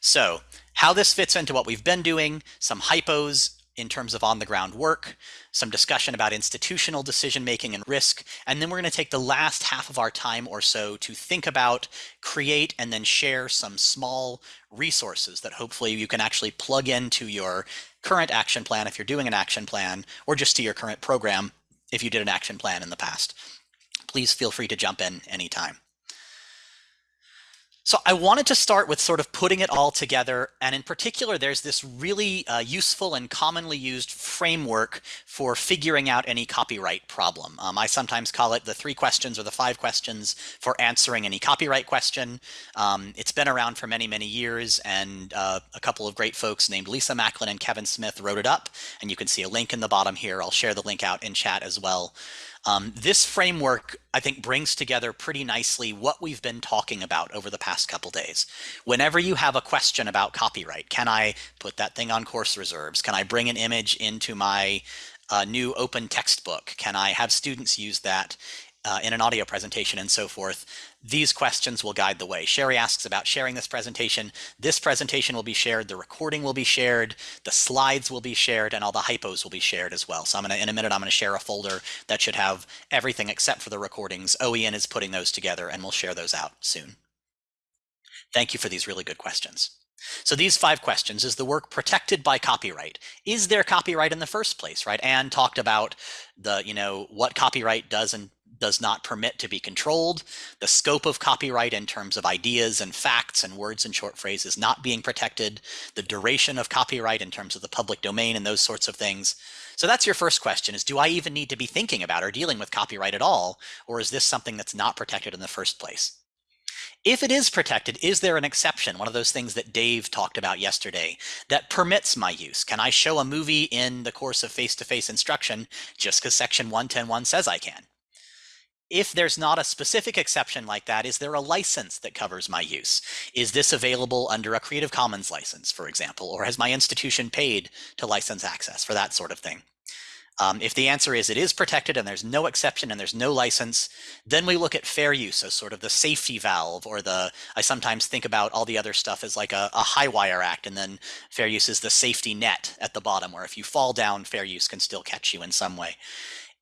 So how this fits into what we've been doing, some hypos in terms of on the ground work, some discussion about institutional decision making and risk, and then we're going to take the last half of our time or so to think about, create, and then share some small resources that hopefully you can actually plug into your current action plan if you're doing an action plan, or just to your current program if you did an action plan in the past. Please feel free to jump in anytime. So I wanted to start with sort of putting it all together. And in particular, there's this really uh, useful and commonly used framework for figuring out any copyright problem. Um, I sometimes call it the three questions or the five questions for answering any copyright question. Um, it's been around for many, many years. And uh, a couple of great folks named Lisa Macklin and Kevin Smith wrote it up. And you can see a link in the bottom here. I'll share the link out in chat as well. Um, this framework, I think, brings together pretty nicely what we've been talking about over the past couple days. Whenever you have a question about copyright, can I put that thing on course reserves? Can I bring an image into my uh, new open textbook? Can I have students use that uh, in an audio presentation and so forth, these questions will guide the way. Sherry asks about sharing this presentation. This presentation will be shared, the recording will be shared, the slides will be shared, and all the hypos will be shared as well. So I'm gonna, in a minute, I'm gonna share a folder that should have everything except for the recordings. OEN is putting those together and we'll share those out soon. Thank you for these really good questions. So these five questions, is the work protected by copyright? Is there copyright in the first place, right? Anne talked about the, you know, what copyright does and does not permit to be controlled, the scope of copyright in terms of ideas and facts and words and short phrases not being protected, the duration of copyright in terms of the public domain and those sorts of things. So that's your first question is, do I even need to be thinking about or dealing with copyright at all? Or is this something that's not protected in the first place? If it is protected, is there an exception, one of those things that Dave talked about yesterday, that permits my use? Can I show a movie in the course of face-to-face -face instruction just because section 110.1 says I can? If there's not a specific exception like that, is there a license that covers my use? Is this available under a Creative Commons license, for example, or has my institution paid to license access for that sort of thing? Um, if the answer is it is protected and there's no exception and there's no license, then we look at fair use as sort of the safety valve or the, I sometimes think about all the other stuff as like a, a high wire act and then fair use is the safety net at the bottom where if you fall down, fair use can still catch you in some way.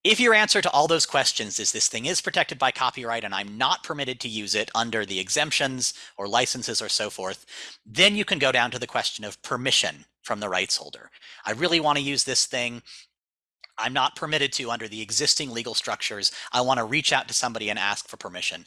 If your answer to all those questions is this thing is protected by copyright and I'm not permitted to use it under the exemptions or licenses or so forth, then you can go down to the question of permission from the rights holder. I really want to use this thing. I'm not permitted to under the existing legal structures. I want to reach out to somebody and ask for permission.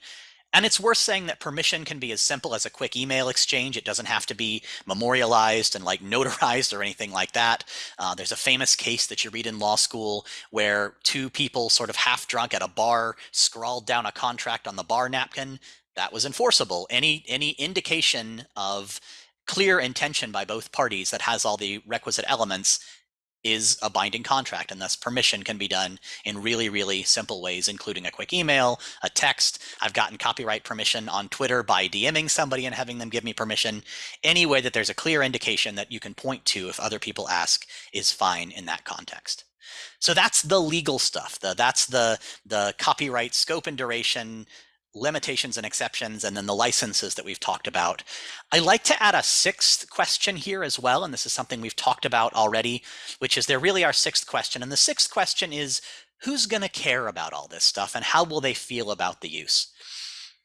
And it's worth saying that permission can be as simple as a quick email exchange. It doesn't have to be memorialized and like notarized or anything like that. Uh, there's a famous case that you read in law school where two people sort of half drunk at a bar scrawled down a contract on the bar napkin. That was enforceable. Any, any indication of clear intention by both parties that has all the requisite elements is a binding contract and thus permission can be done in really, really simple ways, including a quick email, a text. I've gotten copyright permission on Twitter by DMing somebody and having them give me permission. Any way that there's a clear indication that you can point to if other people ask is fine in that context. So that's the legal stuff. The, that's the, the copyright scope and duration, limitations and exceptions, and then the licenses that we've talked about. I like to add a sixth question here as well, and this is something we've talked about already, which is there really our sixth question. And the sixth question is, who's going to care about all this stuff and how will they feel about the use?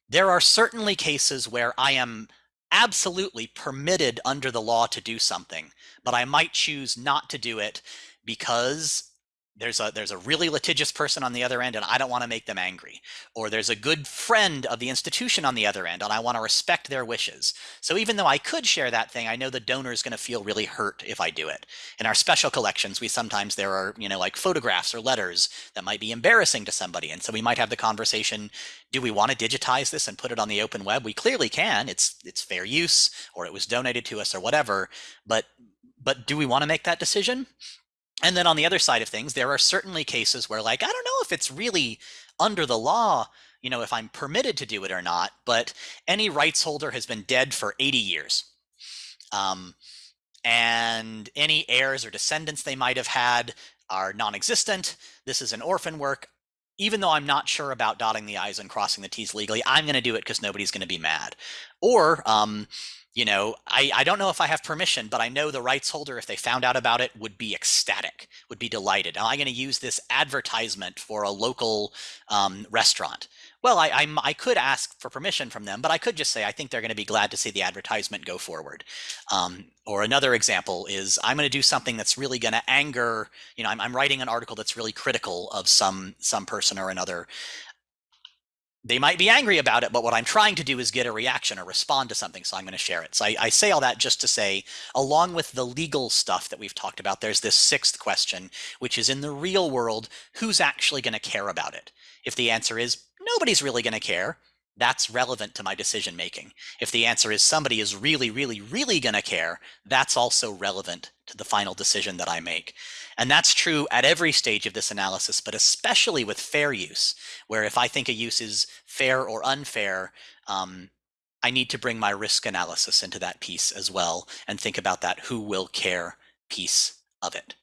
There are certainly cases where I am absolutely permitted under the law to do something, but I might choose not to do it because there's a there's a really litigious person on the other end and I don't want to make them angry. Or there's a good friend of the institution on the other end and I want to respect their wishes. So even though I could share that thing, I know the donor is going to feel really hurt if I do it. In our special collections, we sometimes there are, you know, like photographs or letters that might be embarrassing to somebody. And so we might have the conversation, do we want to digitize this and put it on the open web? We clearly can. It's it's fair use or it was donated to us or whatever, but but do we want to make that decision? And then on the other side of things, there are certainly cases where like, I don't know if it's really under the law, you know, if I'm permitted to do it or not, but any rights holder has been dead for 80 years. Um, and any heirs or descendants they might have had are non-existent. This is an orphan work. Even though I'm not sure about dotting the I's and crossing the T's legally, I'm going to do it because nobody's going to be mad. Or um, you know, I, I don't know if I have permission, but I know the rights holder, if they found out about it, would be ecstatic, would be delighted. Am I going to use this advertisement for a local um, restaurant? Well, I, I, I, could ask for permission from them, but I could just say I think they're going to be glad to see the advertisement go forward. Um, or another example is I'm going to do something that's really going to anger. You know, I'm, I'm writing an article that's really critical of some some person or another they might be angry about it, but what I'm trying to do is get a reaction or respond to something, so I'm going to share it. So I, I, say all that just to say, along with the legal stuff that we've talked about, there's this sixth question, which is in the real world, who's actually going to care about it? If the answer is nobody's really going to care, that's relevant to my decision making. If the answer is somebody is really, really, really going to care, that's also relevant to the final decision that I make. And that's true at every stage of this analysis, but especially with fair use, where if I think a use is fair or unfair, um, I need to bring my risk analysis into that piece as well and think about that who will care piece of it.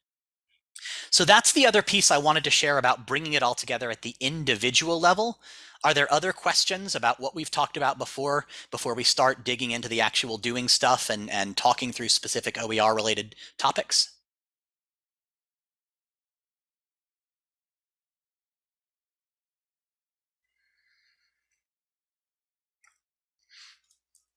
So that's the other piece I wanted to share about bringing it all together at the individual level. Are there other questions about what we've talked about before, before we start digging into the actual doing stuff and, and talking through specific OER related topics?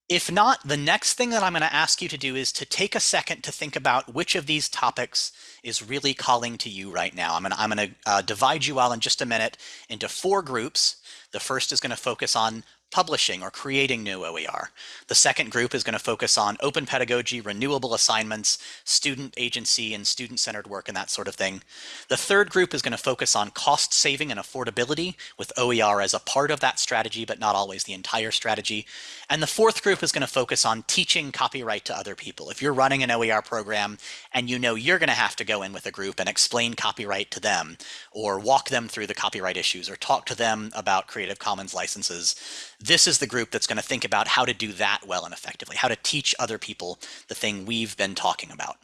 If not, the next thing that I'm going to ask you to do is to take a second to think about which of these topics is really calling to you right now. I'm going to, I'm going to uh, divide you all in just a minute into four groups. The first is going to focus on publishing or creating new OER. The second group is going to focus on open pedagogy, renewable assignments, student agency and student-centered work and that sort of thing. The third group is going to focus on cost saving and affordability with OER as a part of that strategy, but not always the entire strategy. And the fourth group is going to focus on teaching copyright to other people. If you're running an OER program and you know you're going to have to go in with a group and explain copyright to them or walk them through the copyright issues or talk to them about Creative Commons licenses, this is the group that's going to think about how to do that well and effectively, how to teach other people the thing we've been talking about.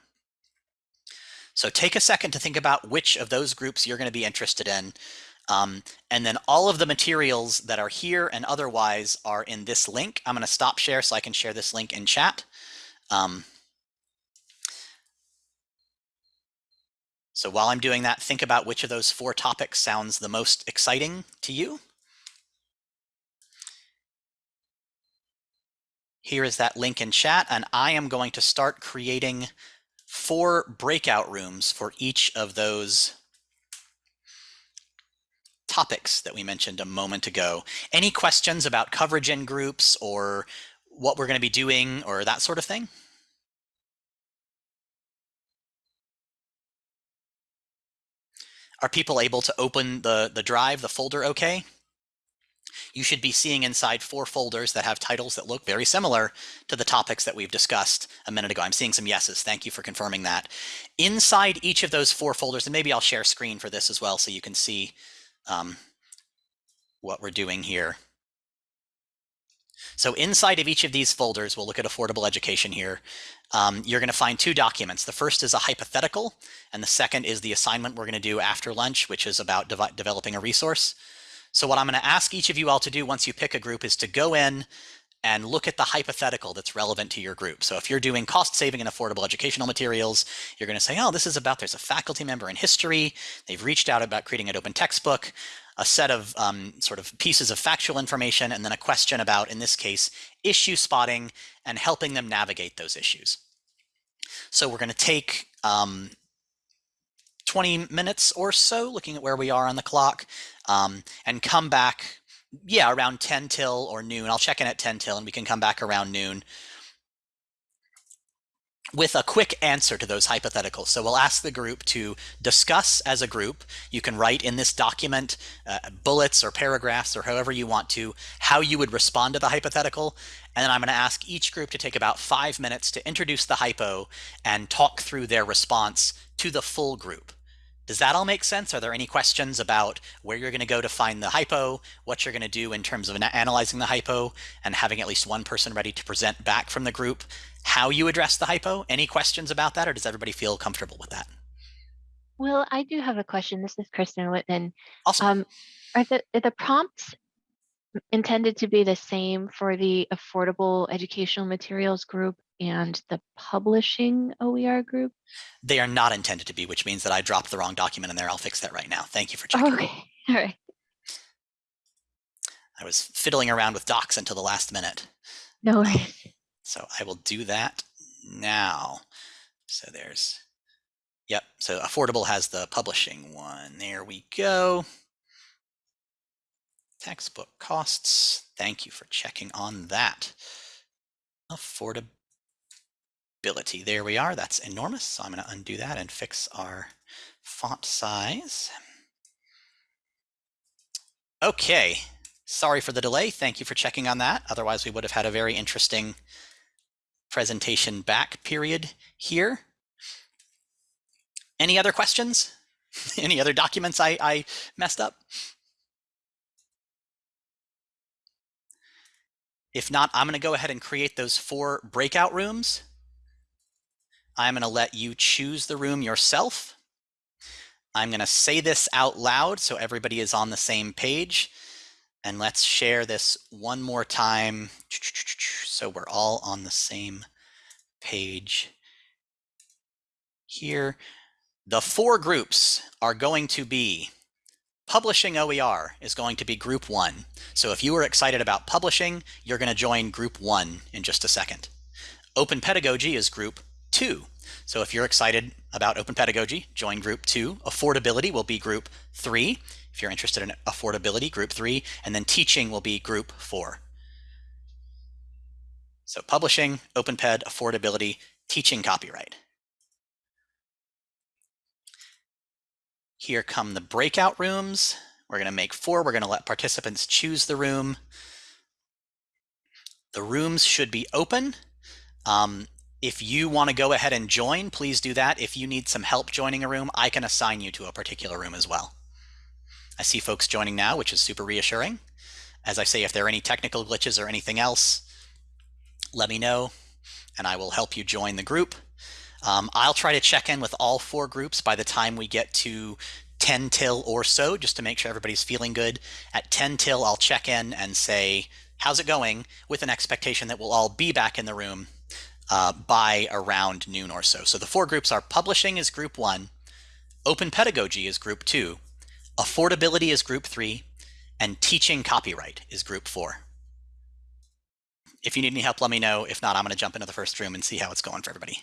So take a second to think about which of those groups you're going to be interested in. Um, and then all of the materials that are here and otherwise are in this link. I'm going to stop share so I can share this link in chat. Um, so while I'm doing that, think about which of those four topics sounds the most exciting to you. Here is that link in chat, and I am going to start creating four breakout rooms for each of those topics that we mentioned a moment ago. Any questions about coverage in groups or what we're going to be doing or that sort of thing? Are people able to open the, the drive, the folder okay? You should be seeing inside four folders that have titles that look very similar to the topics that we've discussed a minute ago. I'm seeing some yeses. Thank you for confirming that. Inside each of those four folders, and maybe I'll share screen for this as well so you can see um, what we're doing here. So inside of each of these folders, we'll look at affordable education here. Um, you're going to find two documents. The first is a hypothetical, and the second is the assignment we're going to do after lunch, which is about de developing a resource. So what I'm going to ask each of you all to do once you pick a group is to go in and look at the hypothetical that's relevant to your group. So if you're doing cost saving and affordable educational materials, you're going to say, oh, this is about there's a faculty member in history. They've reached out about creating an open textbook, a set of um, sort of pieces of factual information, and then a question about, in this case, issue spotting and helping them navigate those issues. So we're going to take um, 20 minutes or so, looking at where we are on the clock, um, and come back, yeah, around 10 till or noon. I'll check in at 10 till and we can come back around noon with a quick answer to those hypotheticals. So we'll ask the group to discuss as a group. You can write in this document uh, bullets or paragraphs or however you want to, how you would respond to the hypothetical. And then I'm going to ask each group to take about five minutes to introduce the hypo and talk through their response to the full group. Does that all make sense? Are there any questions about where you're going to go to find the hypo, what you're going to do in terms of analyzing the hypo, and having at least one person ready to present back from the group how you address the hypo? Any questions about that, or does everybody feel comfortable with that? Well, I do have a question. This is Kristen Whitman. Awesome. Um, are the are the prompts intended to be the same for the affordable educational materials group and the publishing OER group? They are not intended to be, which means that I dropped the wrong document in there. I'll fix that right now. Thank you for checking. Okay, all right. I was fiddling around with docs until the last minute. No um, worries. So I will do that now. So there's, yep. So affordable has the publishing one. There we go. Textbook costs. Thank you for checking on that. There we are. That's enormous. So I'm going to undo that and fix our font size. Okay. Sorry for the delay. Thank you for checking on that. Otherwise, we would have had a very interesting presentation back period here. Any other questions? Any other documents I, I messed up? If not, I'm going to go ahead and create those four breakout rooms. I'm going to let you choose the room yourself. I'm going to say this out loud so everybody is on the same page. And let's share this one more time so we're all on the same page here. The four groups are going to be Publishing OER is going to be group one. So if you are excited about publishing, you're going to join group one in just a second. Open Pedagogy is group two. So if you're excited about open pedagogy, join group two. Affordability will be group three. If you're interested in affordability, group three, and then teaching will be group four. So publishing, open ped, affordability, teaching copyright. Here come the breakout rooms. We're going to make four. We're going to let participants choose the room. The rooms should be open. Um, if you want to go ahead and join, please do that. If you need some help joining a room, I can assign you to a particular room as well. I see folks joining now, which is super reassuring. As I say, if there are any technical glitches or anything else, let me know and I will help you join the group. Um, I'll try to check in with all four groups by the time we get to 10 till or so, just to make sure everybody's feeling good. At 10 till, I'll check in and say, how's it going? With an expectation that we'll all be back in the room uh, by around noon or so. So the four groups are publishing is group one, open pedagogy is group two, affordability is group three, and teaching copyright is group four. If you need any help, let me know. If not, I'm going to jump into the first room and see how it's going for everybody.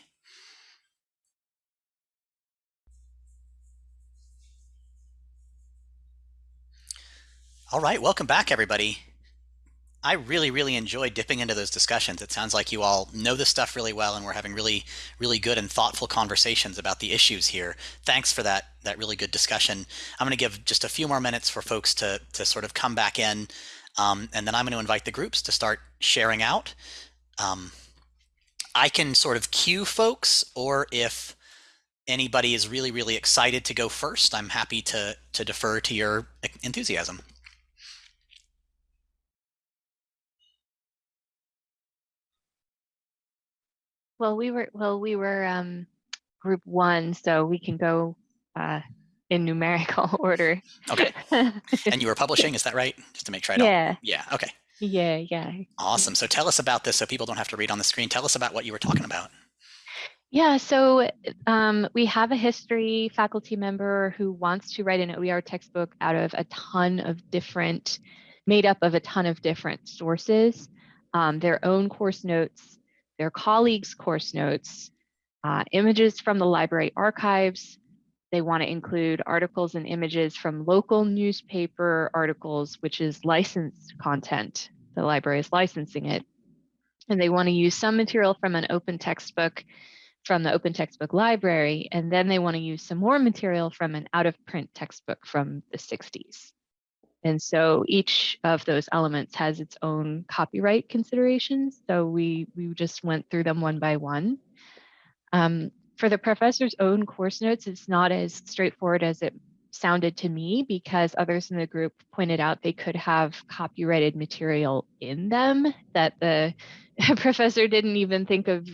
All right, welcome back, everybody. I really, really enjoy dipping into those discussions. It sounds like you all know this stuff really well, and we're having really, really good and thoughtful conversations about the issues here. Thanks for that that really good discussion. I'm going to give just a few more minutes for folks to to sort of come back in, um, and then I'm going to invite the groups to start sharing out. Um, I can sort of cue folks, or if anybody is really, really excited to go first, I'm happy to to defer to your enthusiasm. Well, we were well, we were um, group one, so we can go uh, in numerical order. Okay. and you were publishing, is that right? Just to make sure I don't. Yeah. Yeah. Okay. Yeah. Yeah. Awesome. So tell us about this, so people don't have to read on the screen. Tell us about what you were talking about. Yeah, so um, we have a history faculty member who wants to write an OER textbook out of a ton of different, made up of a ton of different sources, um, their own course notes, their colleagues' course notes, uh, images from the library archives. They want to include articles and images from local newspaper articles, which is licensed content. The library is licensing it. And they want to use some material from an open textbook from the open textbook library, and then they want to use some more material from an out of print textbook from the 60s. And so each of those elements has its own copyright considerations. So we, we just went through them one by one. Um, for the professor's own course notes, it's not as straightforward as it sounded to me because others in the group pointed out they could have copyrighted material in them that the professor didn't even think of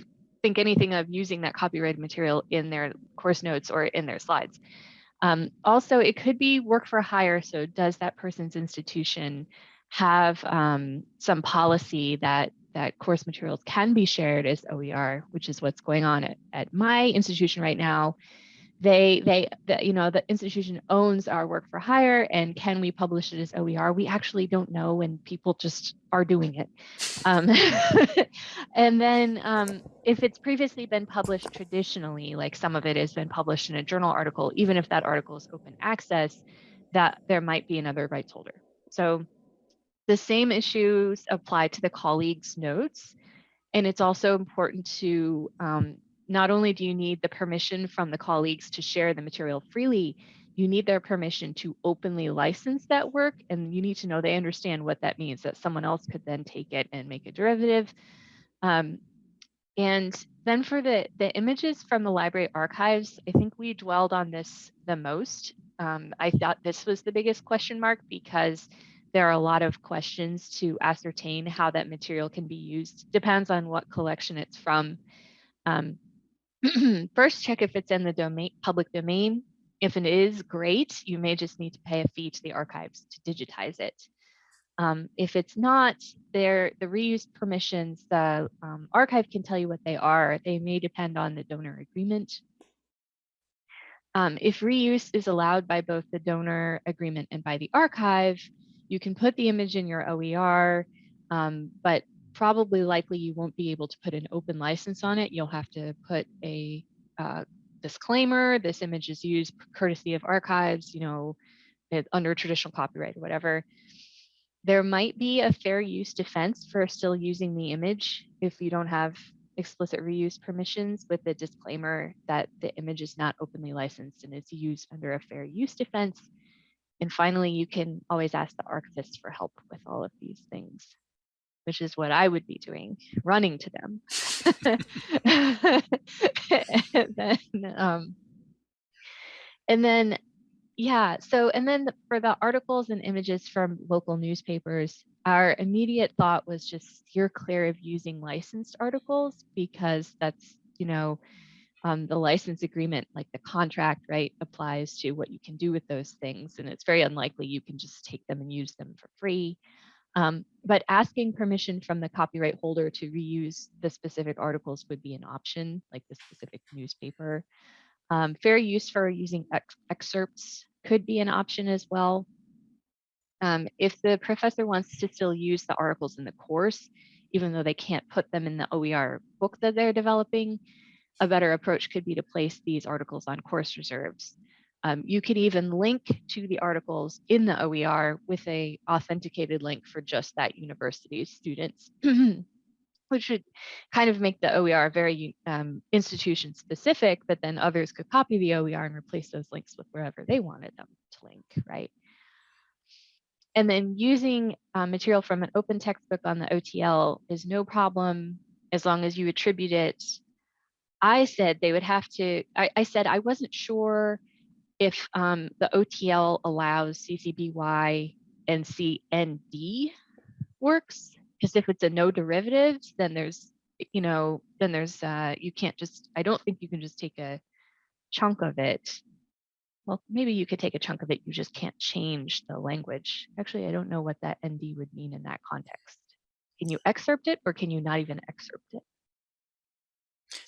think anything of using that copyrighted material in their course notes or in their slides. Um, also, it could be work for hire. So does that person's institution have um, some policy that that course materials can be shared as OER, which is what's going on at, at my institution right now. They, they, the, you know, the institution owns our work for hire and can we publish it as OER? We actually don't know and people just are doing it. Um, and then um, if it's previously been published traditionally, like some of it has been published in a journal article, even if that article is open access, that there might be another rights holder. So the same issues apply to the colleagues' notes. And it's also important to um, not only do you need the permission from the colleagues to share the material freely, you need their permission to openly license that work. And you need to know they understand what that means, that someone else could then take it and make a derivative. Um, and then for the, the images from the library archives, I think we dwelled on this the most. Um, I thought this was the biggest question mark because there are a lot of questions to ascertain how that material can be used. Depends on what collection it's from. Um, first, check if it's in the domain, public domain. If it is, great. You may just need to pay a fee to the archives to digitize it. Um, if it's not, there, the reuse permissions, the um, archive can tell you what they are. They may depend on the donor agreement. Um, if reuse is allowed by both the donor agreement and by the archive, you can put the image in your OER, um, but probably likely you won't be able to put an open license on it. You'll have to put a uh, disclaimer, this image is used courtesy of archives, you know, it, under traditional copyright or whatever. There might be a fair use defense for still using the image if you don't have explicit reuse permissions with the disclaimer that the image is not openly licensed and is used under a fair use defense. And finally, you can always ask the archivist for help with all of these things, which is what I would be doing, running to them. and then, um, and then, yeah, so, and then for the articles and images from local newspapers, our immediate thought was just steer clear of using licensed articles because that's, you know, um, the license agreement, like the contract, right, applies to what you can do with those things. And it's very unlikely you can just take them and use them for free. Um, but asking permission from the copyright holder to reuse the specific articles would be an option, like the specific newspaper. Um, fair use for using ex excerpts could be an option as well. Um, if the professor wants to still use the articles in the course, even though they can't put them in the OER book that they're developing, a better approach could be to place these articles on course reserves. Um, you could even link to the articles in the OER with a authenticated link for just that university's students, which would kind of make the OER very um, institution specific, but then others could copy the OER and replace those links with wherever they wanted them to link, right? And then using uh, material from an open textbook on the OTL is no problem as long as you attribute it I said they would have to, I, I said I wasn't sure if um, the OTL allows CCBY and CND works, because if it's a no derivatives, then there's, you know, then there's, uh, you can't just, I don't think you can just take a chunk of it. Well, maybe you could take a chunk of it, you just can't change the language. Actually, I don't know what that ND would mean in that context. Can you excerpt it or can you not even excerpt it?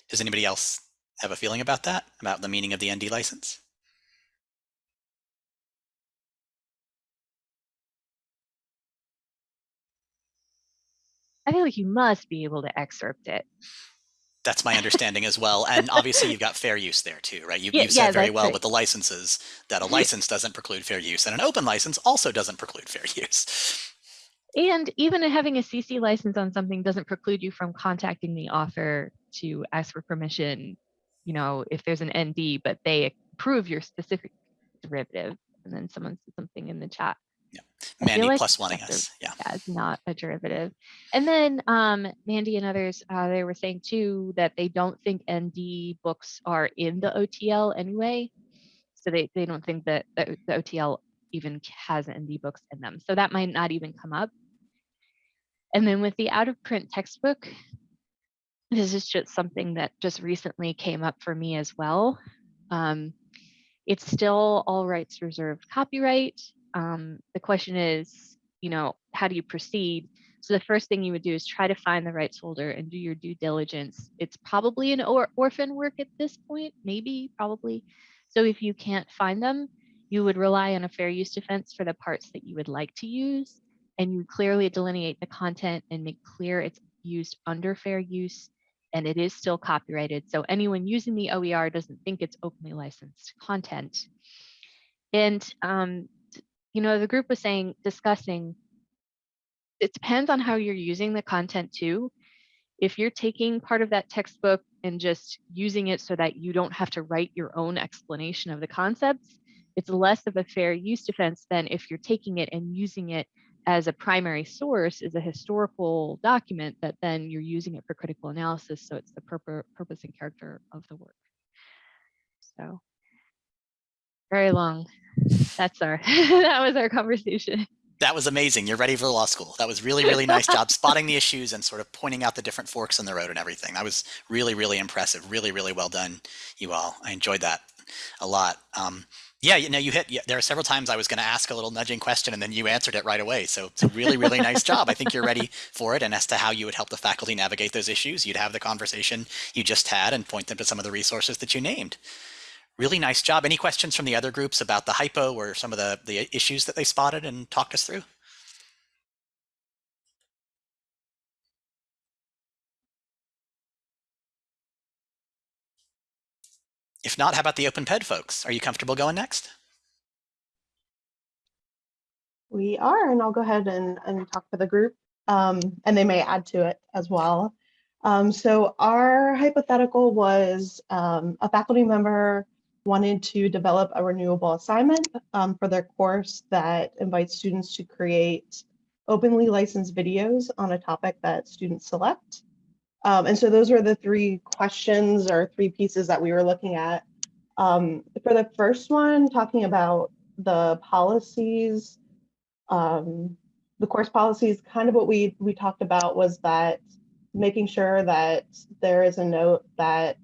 Does anybody else have a feeling about that, about the meaning of the ND license? I feel like you must be able to excerpt it. That's my understanding as well. And obviously you've got fair use there too, right? You, Yeah, you said yeah, very well right. with the licenses that a license doesn't preclude fair use and an open license also doesn't preclude fair use. And even having a CC license on something doesn't preclude you from contacting the author to ask for permission, you know, if there's an ND, but they approve your specific derivative. And then someone said something in the chat. Feel Mandy like plus that's us. Yeah. as not a derivative. And then um, Mandy and others, uh, they were saying too that they don't think ND books are in the OTL anyway. So they, they don't think that the, the OTL even has ND books in them. So that might not even come up. And then with the out of print textbook, this is just something that just recently came up for me as well. Um, it's still all rights reserved copyright. Um, the question is, you know, how do you proceed? So the first thing you would do is try to find the rights holder and do your due diligence. It's probably an or orphan work at this point, maybe, probably. So if you can't find them, you would rely on a fair use defense for the parts that you would like to use. And you clearly delineate the content and make clear it's used under fair use and it is still copyrighted. So anyone using the OER doesn't think it's openly licensed content. And, um, you know, the group was saying, discussing, it depends on how you're using the content too. If you're taking part of that textbook and just using it so that you don't have to write your own explanation of the concepts, it's less of a fair use defense than if you're taking it and using it as a primary source is a historical document that then you're using it for critical analysis. So it's the purpose, purpose and character of the work. So very long. That's our, that was our conversation. That was amazing. You're ready for law school. That was really, really nice job spotting the issues and sort of pointing out the different forks in the road and everything. That was really, really impressive. Really, really well done, you all. I enjoyed that a lot. Um, yeah, you know, you hit. Yeah, there are several times I was going to ask a little nudging question, and then you answered it right away. So it's a really, really nice job. I think you're ready for it. And as to how you would help the faculty navigate those issues, you'd have the conversation you just had and point them to some of the resources that you named. Really nice job. Any questions from the other groups about the hypo or some of the the issues that they spotted and talked us through? If not, how about the OpenPed folks? Are you comfortable going next? We are, and I'll go ahead and, and talk for the group, um, and they may add to it as well. Um, so our hypothetical was um, a faculty member wanted to develop a renewable assignment um, for their course that invites students to create openly licensed videos on a topic that students select. Um, and so those were the three questions or three pieces that we were looking at. Um, for the first one, talking about the policies, um, the course policies, kind of what we, we talked about was that making sure that there is a note that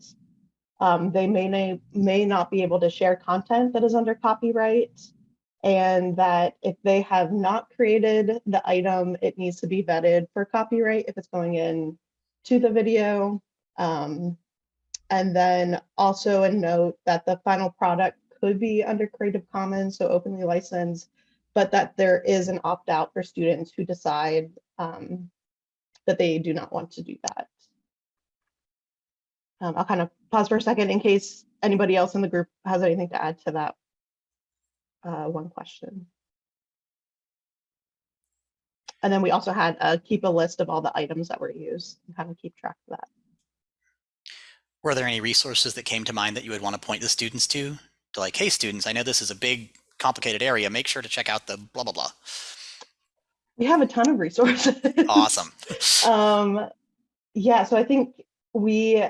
um, they may, may not be able to share content that is under copyright and that if they have not created the item, it needs to be vetted for copyright if it's going in to the video. Um, and then also a note that the final product could be under Creative Commons, so openly licensed, but that there is an opt-out for students who decide um, that they do not want to do that. Um, I'll kind of pause for a second in case anybody else in the group has anything to add to that uh, one question. And then we also had uh, keep a list of all the items that were used and kind of keep track of that. Were there any resources that came to mind that you would want to point the students to? To like, hey, students, I know this is a big, complicated area. Make sure to check out the blah, blah, blah. We have a ton of resources. Awesome. um, yeah, so I think we,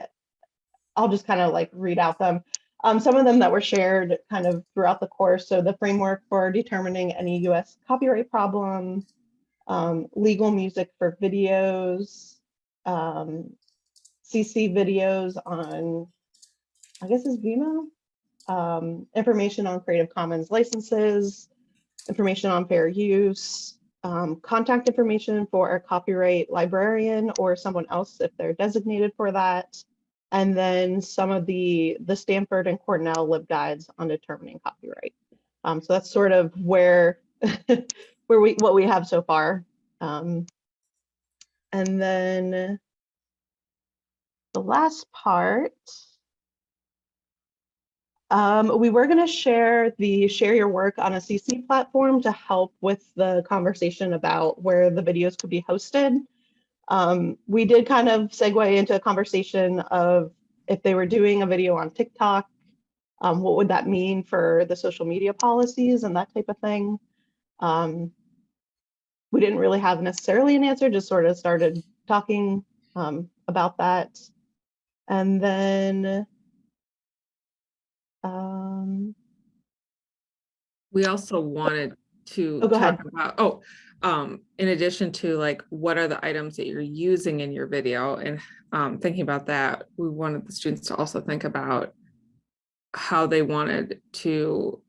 I'll just kind of like read out them. Um, some of them that were shared kind of throughout the course. So the framework for determining any US copyright problem, um, legal music for videos, um, CC videos on, I guess is Vimeo, um, information on Creative Commons licenses, information on fair use, um, contact information for a copyright librarian or someone else if they're designated for that, and then some of the the Stanford and Cornell LibGuides on determining copyright. Um, so that's sort of where where we what we have so far. Um, and then the last part, um, we were going to share the share your work on a CC platform to help with the conversation about where the videos could be hosted. Um, we did kind of segue into a conversation of if they were doing a video on TikTok, um, what would that mean for the social media policies and that type of thing. Um, we didn't really have necessarily an answer, just sort of started talking um, about that. And then um, We also wanted to Oh, talk about, oh, um, in addition to like, what are the items that you're using in your video? And um, thinking about that, we wanted the students to also think about how they wanted to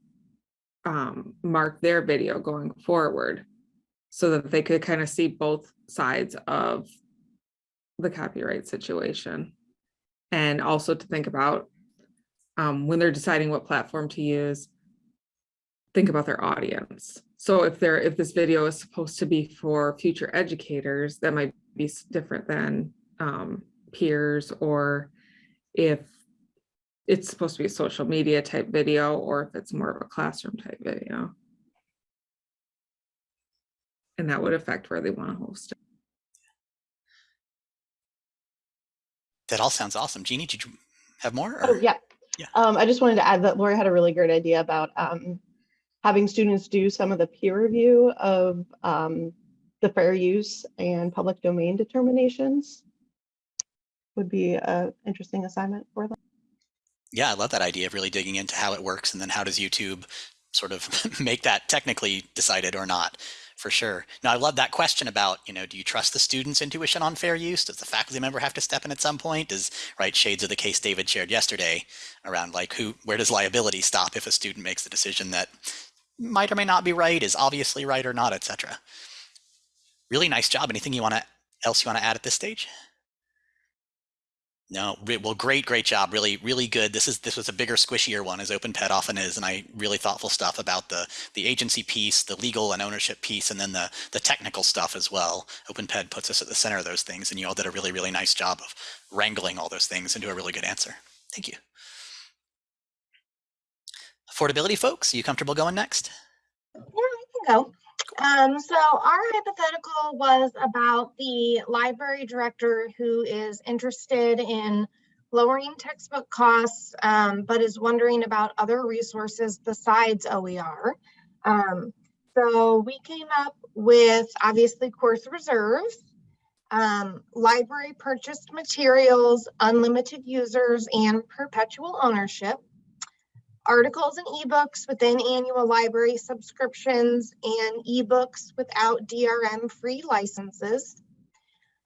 um, mark their video going forward. so that they could kind of see both sides of the copyright situation. And also to think about um, when they're deciding what platform to use, think about their audience. So if they're, if this video is supposed to be for future educators, that might be different than um, peers, or if it's supposed to be a social media type video, or if it's more of a classroom type video. And that would affect where they want to host it. That all sounds awesome. Jeannie, did you have more? Oh, yeah. Yeah. Um, I just wanted to add that Lori had a really great idea about um, having students do some of the peer review of um, the fair use and public domain determinations. Would be an interesting assignment for them. Yeah, I love that idea of really digging into how it works and then how does YouTube sort of make that technically decided or not for sure. Now, I love that question about, you know, do you trust the student's intuition on fair use? Does the faculty member have to step in at some point? Does, right, shades of the case David shared yesterday around like who, where does liability stop if a student makes the decision that might or may not be right, is obviously right or not, etc. Really nice job. Anything you want to, else you want to add at this stage? No, well, great, great job. Really, really good. This is this was a bigger, squishier one, as OpenPed often is, and I really thoughtful stuff about the the agency piece, the legal and ownership piece, and then the the technical stuff as well. OpenPed puts us at the center of those things, and you all did a really, really nice job of wrangling all those things into a really good answer. Thank you. Affordability folks, are you comfortable going next? Yeah, I can go. Um, so our hypothetical was about the library director who is interested in lowering textbook costs, um, but is wondering about other resources besides OER. Um, so we came up with obviously course reserves, um, library purchased materials, unlimited users, and perpetual ownership articles and ebooks within annual library subscriptions and ebooks without DRM free licenses.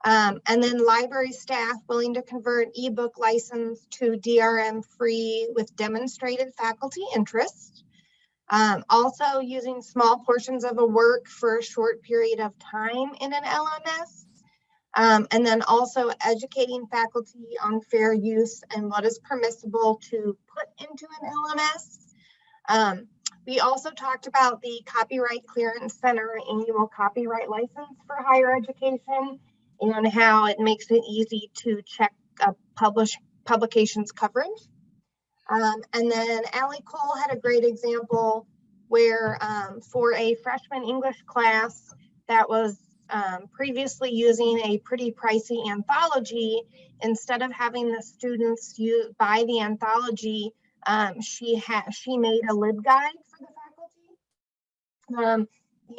Um, and then library staff willing to convert ebook license to DRM free with demonstrated faculty interest. Um, also using small portions of a work for a short period of time in an LMS. Um, and then also educating faculty on fair use and what is permissible to put into an LMS. Um, we also talked about the Copyright Clearance Center annual copyright license for higher education and how it makes it easy to check a publish publications coverage. Um, and then Allie Cole had a great example where um, for a freshman English class that was um, previously using a pretty pricey anthology, instead of having the students use, buy the anthology, um, she had she made a libguide for the faculty, um,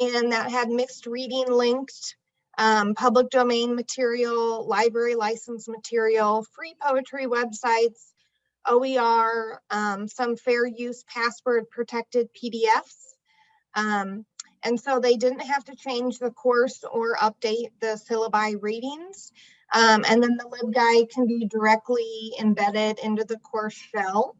and that had mixed reading linked, um, public domain material, library license material, free poetry websites, OER, um, some fair use password protected PDFs. Um, and so they didn't have to change the course or update the syllabi readings. Um, and then the LibGuide can be directly embedded into the course shell.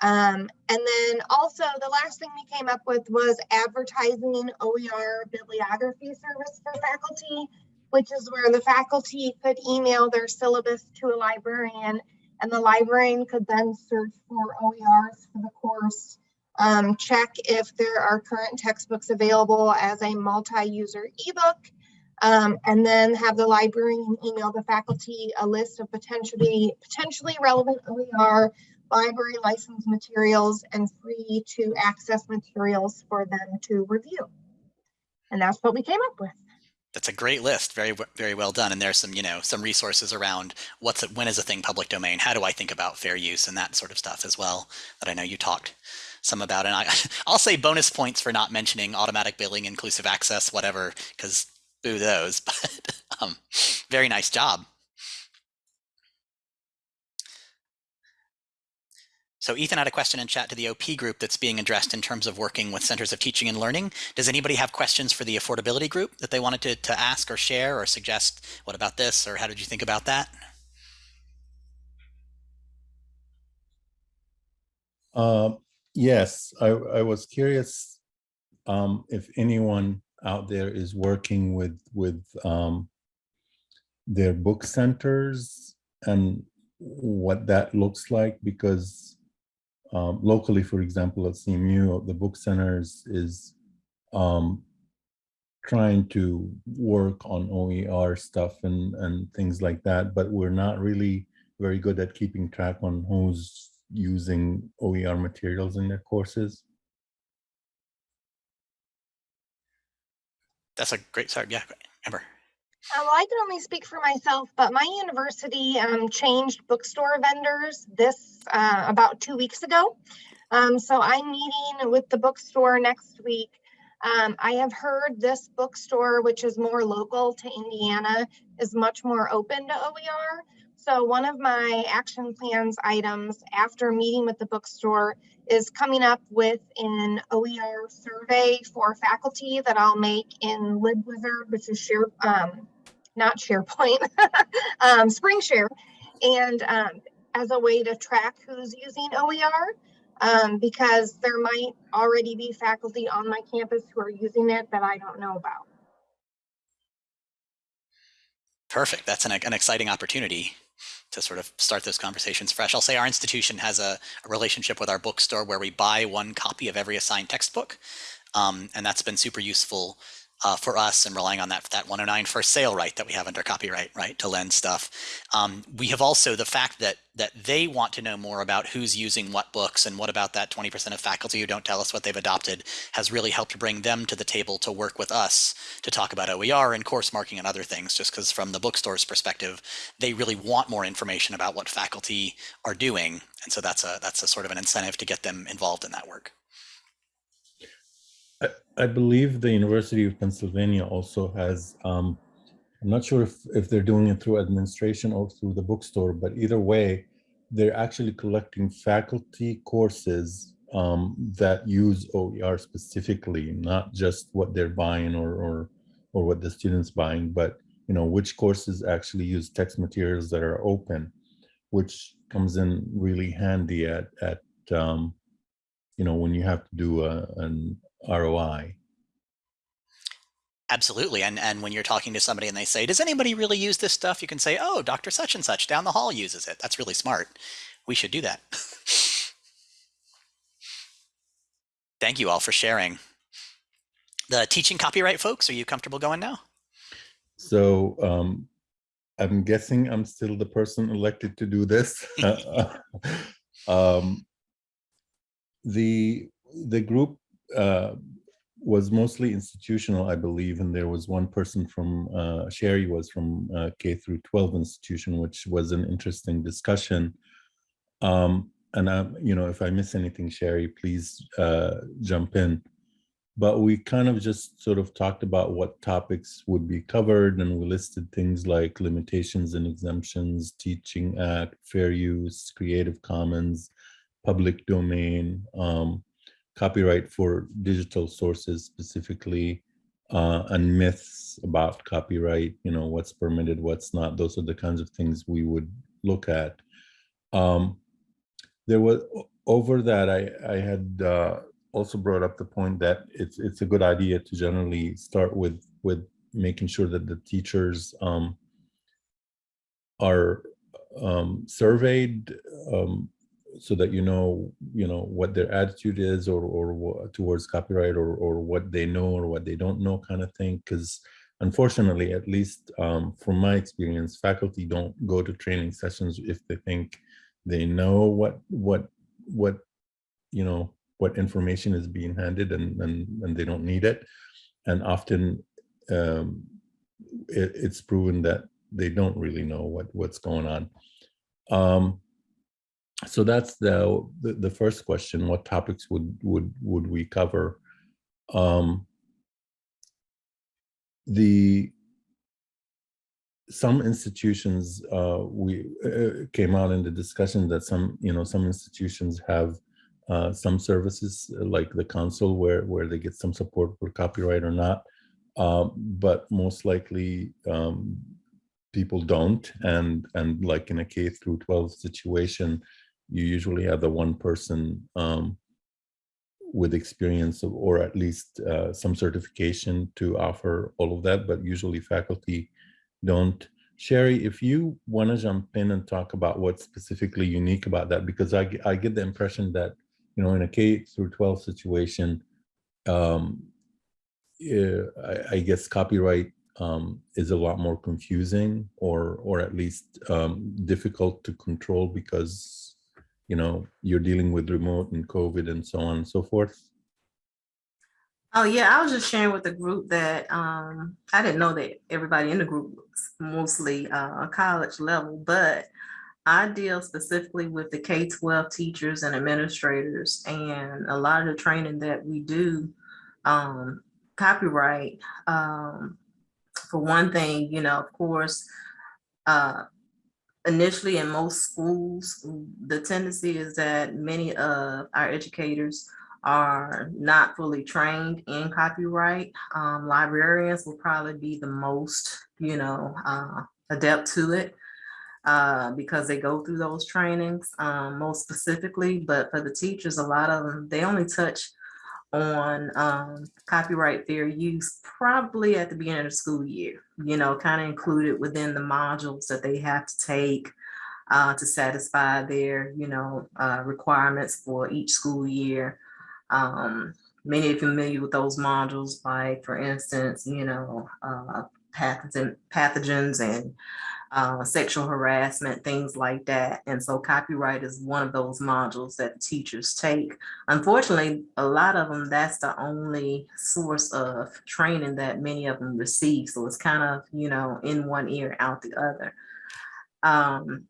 Um, and then also the last thing we came up with was advertising OER bibliography service for faculty, which is where the faculty could email their syllabus to a librarian and the librarian could then search for OERs for the course um, check if there are current textbooks available as a multi-user ebook, um, and then have the librarian email the faculty a list of potentially potentially relevant OER library license materials and free to access materials for them to review. And that's what we came up with. That's a great list. Very, very well done. And there's some, you know, some resources around what's it, when is a thing public domain? How do I think about fair use and that sort of stuff as well that I know you talked some about. And I, I'll say bonus points for not mentioning automatic billing, inclusive access, whatever, because boo those. But um, very nice job. So Ethan had a question in chat to the OP group that's being addressed in terms of working with centers of teaching and learning. Does anybody have questions for the affordability group that they wanted to, to ask or share or suggest? What about this? Or how did you think about that? Um, yes, I, I was curious um, if anyone out there is working with with um, their book centers and what that looks like because um, locally, for example, at CMU, the book centers is um, trying to work on OER stuff and, and things like that, but we're not really very good at keeping track on who's using OER materials in their courses. That's a great, start. yeah, Amber. Uh, well, I can only speak for myself, but my university um, changed bookstore vendors this uh, about two weeks ago. Um, so I'm meeting with the bookstore next week. Um, I have heard this bookstore, which is more local to Indiana, is much more open to OER. So one of my action plans items after meeting with the bookstore is coming up with an OER survey for faculty that I'll make in LibWizard, which is share, um, not SharePoint, um, SpringShare, and um, as a way to track who's using OER, um, because there might already be faculty on my campus who are using it that I don't know about. Perfect. That's an, an exciting opportunity to sort of start those conversations fresh. I'll say our institution has a, a relationship with our bookstore where we buy one copy of every assigned textbook. Um, and that's been super useful uh, for us and relying on that that 109 first sale right that we have under copyright right to lend stuff. Um, we have also the fact that that they want to know more about who's using what books and what about that 20% of faculty who don't tell us what they've adopted has really helped bring them to the table to work with us to talk about OER and course marking and other things just because from the bookstore's perspective they really want more information about what faculty are doing and so that's a that's a sort of an incentive to get them involved in that work. I, believe the University of Pennsylvania also has, um, I'm not sure if, if they're doing it through administration or through the bookstore, but either way, they're actually collecting faculty courses um, that use OER specifically, not just what they're buying or, or, or what the students buying, but you know, which courses actually use text materials that are open, which comes in really handy at, at um, you know, when you have to do a, an ROI. Absolutely. And and when you're talking to somebody and they say, does anybody really use this stuff? You can say, oh, Dr. Such and such down the hall uses it. That's really smart. We should do that. Thank you all for sharing. The teaching copyright folks, are you comfortable going now? So um, I'm guessing I'm still the person elected to do this. um, the the group uh, was mostly institutional, I believe, and there was one person from uh, Sherry was from uh, K through 12 institution, which was an interesting discussion. Um, and I, you know, if I miss anything, Sherry, please uh, jump in. But we kind of just sort of talked about what topics would be covered, and we listed things like limitations and exemptions, Teaching Act, fair use, Creative Commons, public domain, um, copyright for digital sources specifically, uh, and myths about copyright, you know, what's permitted, what's not. Those are the kinds of things we would look at. Um, there was, over that, I, I had uh, also brought up the point that it's it's a good idea to generally start with with making sure that the teachers um, are um, surveyed um, so that you know you know what their attitude is or or towards copyright or or what they know or what they don't know kind of thing because unfortunately at least um, from my experience faculty don't go to training sessions if they think they know what what what you know what information is being handed and and, and they don't need it. And often um, it, it's proven that they don't really know what what's going on. Um, so that's the, the, the first question what topics would would would we cover? Um the some institutions uh we uh, came out in the discussion that some you know some institutions have uh some services like the counsel where where they get some support for copyright or not. Um but most likely um people don't. And and like in a k through 12 situation you usually have the one person um, with experience of, or at least uh, some certification to offer all of that, but usually faculty don't. Sherry, if you want to jump in and talk about what's specifically unique about that, because I, I get the impression that, you know, in a K through 12 situation, um, I, I guess copyright um, is a lot more confusing or, or at least um, difficult to control because, you know, you're dealing with remote and COVID and so on and so forth. Oh yeah, I was just sharing with the group that um I didn't know that everybody in the group was mostly uh college level, but I deal specifically with the K-12 teachers and administrators and a lot of the training that we do um copyright um for one thing, you know, of course, uh initially in most schools, the tendency is that many of our educators are not fully trained in copyright. Um, librarians will probably be the most, you know, uh, adept to it uh, because they go through those trainings um, most specifically. But for the teachers, a lot of them, they only touch on um, copyright fair use probably at the beginning of the school year, you know, kind of included within the modules that they have to take uh, to satisfy their, you know, uh, requirements for each school year. Um, many are familiar with those modules, like for instance, you know, uh, pathogen, pathogens and uh, sexual harassment, things like that. And so copyright is one of those modules that teachers take. Unfortunately, a lot of them, that's the only source of training that many of them receive. So it's kind of, you know, in one ear, out the other. Um,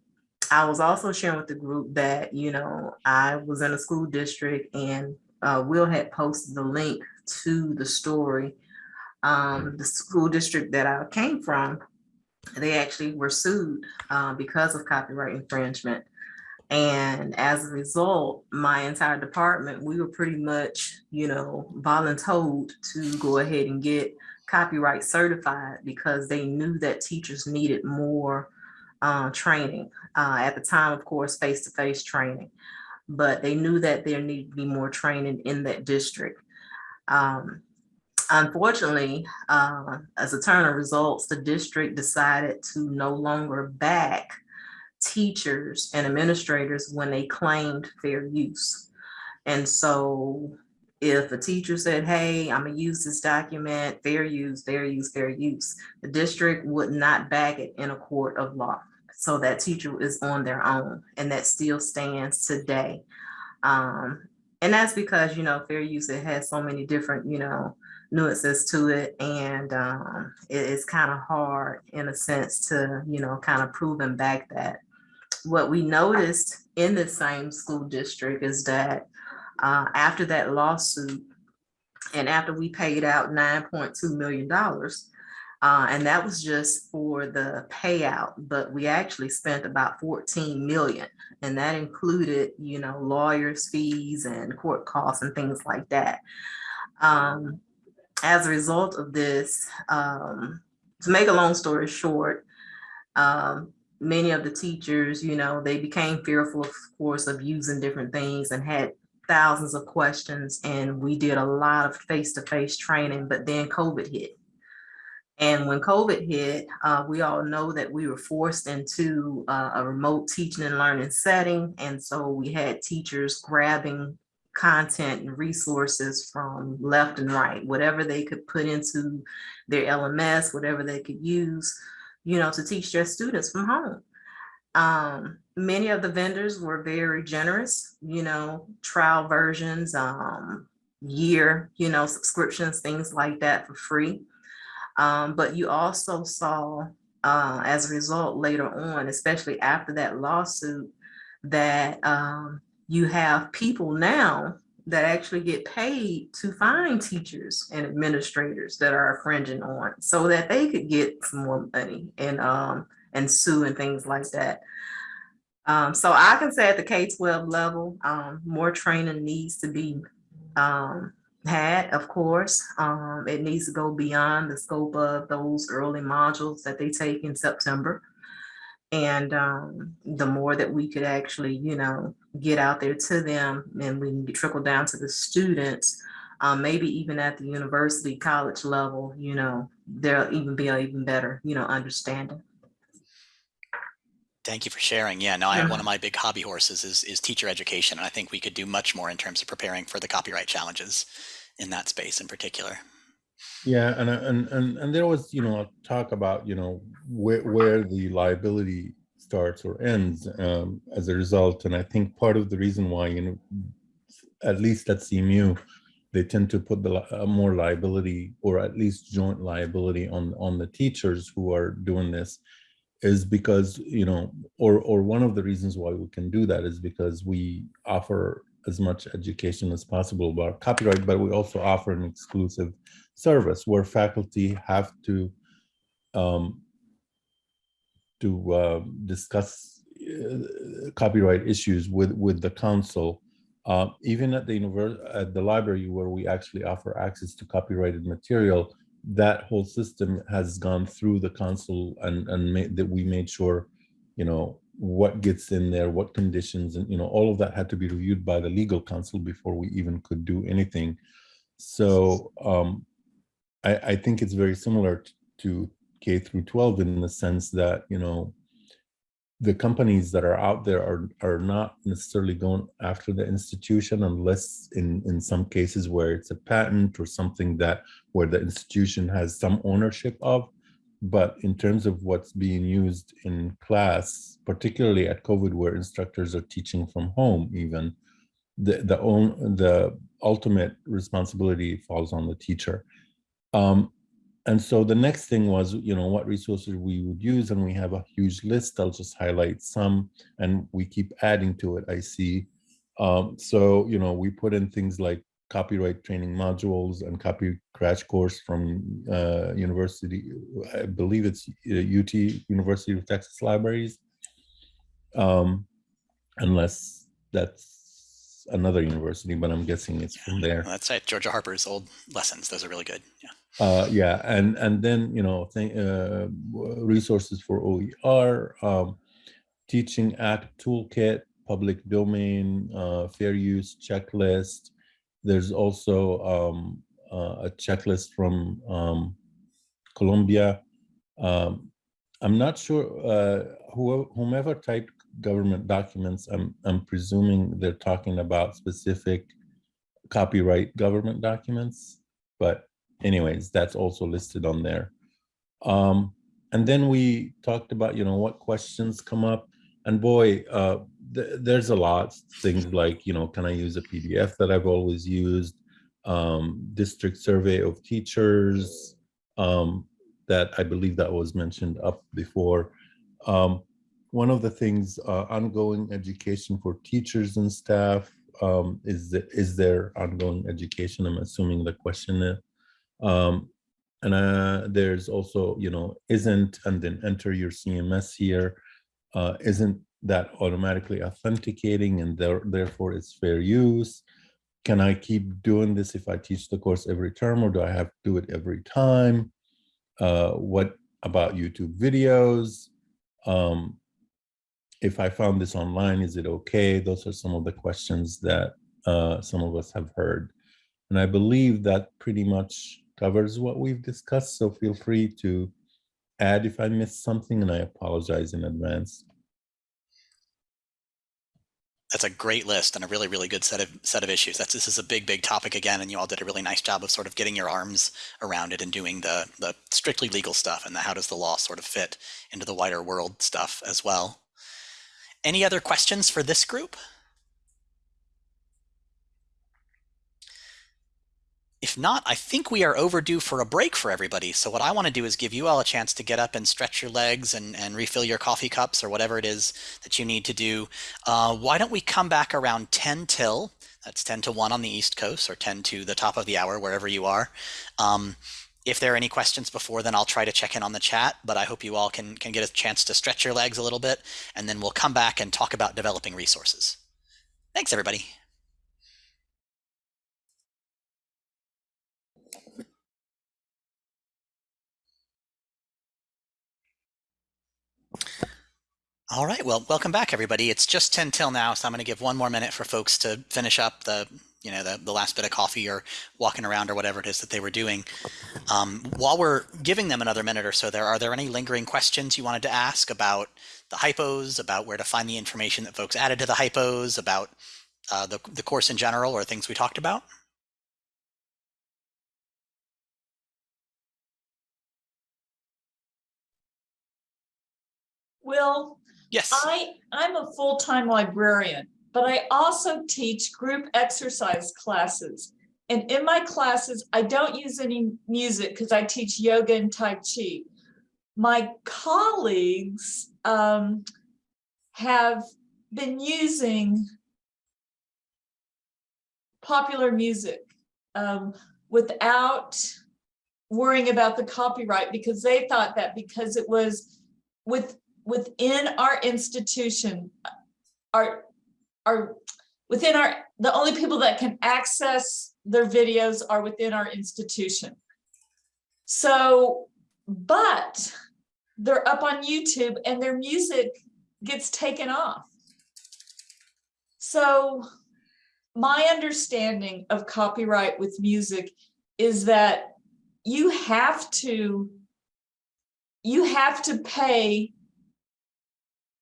I was also sharing with the group that, you know, I was in a school district and uh, Will had posted the link to the story. Um, the school district that I came from, they actually were sued uh, because of copyright infringement. And as a result, my entire department, we were pretty much, you know, voluntold to go ahead and get copyright certified because they knew that teachers needed more uh, training. Uh, at the time, of course, face-to-face training but they knew that there needed to be more training in that district. Um, unfortunately, uh, as a turn of results, the district decided to no longer back teachers and administrators when they claimed fair use. And so if a teacher said, hey, I'm gonna use this document, fair use, fair use, fair use, the district would not back it in a court of law. So that teacher is on their own and that still stands today. Um, and that's because, you know, fair use, it has so many different, you know, nuances to it. And um, it, it's kind of hard in a sense to, you know, kind of proving back that. What we noticed in the same school district is that uh, after that lawsuit and after we paid out $9.2 million, uh, and that was just for the payout, but we actually spent about 14 million. And that included, you know, lawyers' fees and court costs and things like that. Um, as a result of this, um, to make a long story short, um, many of the teachers, you know, they became fearful, of course, of using different things and had thousands of questions. And we did a lot of face-to-face -face training, but then COVID hit. And when COVID hit, uh, we all know that we were forced into uh, a remote teaching and learning setting. And so we had teachers grabbing content and resources from left and right, whatever they could put into their LMS, whatever they could use, you know, to teach their students from home. Um, many of the vendors were very generous, you know, trial versions, um, year, you know, subscriptions, things like that for free. Um, but you also saw uh, as a result later on, especially after that lawsuit, that um, you have people now that actually get paid to find teachers and administrators that are infringing on so that they could get some more money and um, and sue and things like that. Um, so I can say at the K-12 level, um, more training needs to be um, had, of course. Um, it needs to go beyond the scope of those early modules that they take in September. And um, the more that we could actually, you know, get out there to them and we can trickle down to the students, um, maybe even at the university, college level, you know, there'll even be an even better, you know, understanding. Thank you for sharing. Yeah, no, I, Yeah. one of my big hobby horses is is teacher education, and I think we could do much more in terms of preparing for the copyright challenges in that space in particular. Yeah, and and and and there was, you know, a talk about, you know, where where the liability starts or ends um, as a result. And I think part of the reason why, you know, at least at CMU, they tend to put the uh, more liability or at least joint liability on on the teachers who are doing this is because you know or or one of the reasons why we can do that is because we offer as much education as possible about copyright but we also offer an exclusive service where faculty have to um, to uh, discuss uh, copyright issues with with the counsel. Uh, even at the universe at the library where we actually offer access to copyrighted material that whole system has gone through the counsel and and made that we made sure you know what gets in there what conditions and you know all of that had to be reviewed by the legal counsel before we even could do anything. So um i i think it's very similar to k through 12 in the sense that you know the companies that are out there are are not necessarily going after the institution unless in in some cases where it's a patent or something that where the institution has some ownership of. But in terms of what's being used in class particularly at covid where instructors are teaching from home even the the own the ultimate responsibility falls on the teacher. Um and so the next thing was, you know, what resources we would use, and we have a huge list. I'll just highlight some, and we keep adding to it. I see. Um, so, you know, we put in things like copyright training modules and copy crash course from uh, university. I believe it's uh, UT University of Texas Libraries, um, unless that's another university, but I'm guessing it's from there. That's right, Georgia Harper's old lessons; those are really good. Yeah. Uh, yeah, and and then you know, uh, resources for OER, um, teaching act toolkit, public domain, uh, fair use checklist. There's also um, uh, a checklist from um, Columbia. Um, I'm not sure uh, whoever, whomever typed government documents. I'm I'm presuming they're talking about specific copyright government documents, but anyways, that's also listed on there. Um, and then we talked about, you know, what questions come up. And boy, uh, th- there's a lot. Things like, you know, can I use a PDF that I've always used? Um, district survey of teachers. Um, that I believe that was mentioned up before. Um, one of the things, uh, ongoing education for teachers and staff. Um, is, the, is there ongoing education? I'm assuming the question is. Um, and uh, there's also, you know, isn't, and then enter your CMS here. Uh, isn't that automatically authenticating and there, therefore it's fair use? Can I keep doing this if I teach the course every term or do I have to do it every time? Uh, what about YouTube videos? Um, if I found this online, is it okay? Those are some of the questions that uh, some of us have heard. And I believe that pretty much covers what we've discussed. So feel free to add if I missed something and I apologize in advance. That's a great list and a really, really good set of set of issues. That's this is a big, big topic again, and you all did a really nice job of sort of getting your arms around it and doing the the strictly legal stuff and the how does the law sort of fit into the wider world stuff as well. Any other questions for this group? If not, I think we are overdue for a break for everybody. So what I want to do is give you all a chance to get up and stretch your legs and, and refill your coffee cups or whatever it is that you need to do. Uh, why don't we come back around 10 till? That's 10 to 1 on the East Coast or 10 to the top of the hour, wherever you are. Um, if there are any questions before then, I'll try to check in on the chat, but I hope you all can, can get a chance to stretch your legs a little bit, and then we'll come back and talk about developing resources. Thanks, everybody. All right, well, welcome back, everybody. It's just 10 till now, so I'm going to give one more minute for folks to finish up the, you know, the, the last bit of coffee or walking around or whatever it is that they were doing. Um, while we're giving them another minute or so there, are there any lingering questions you wanted to ask about the hypos, about where to find the information that folks added to the hypos, about uh, the, the course in general or things we talked about? Will, Yes. I, I'm a full-time librarian, but I also teach group exercise classes. And in my classes, I don't use any music because I teach yoga and Tai Chi. My colleagues um, have been using popular music um, without worrying about the copyright because they thought that because it was with within our institution, our, our, within our, the only people that can access their videos are within our institution. So, but they're up on YouTube and their music gets taken off. So my understanding of copyright with music is that you have to you have to pay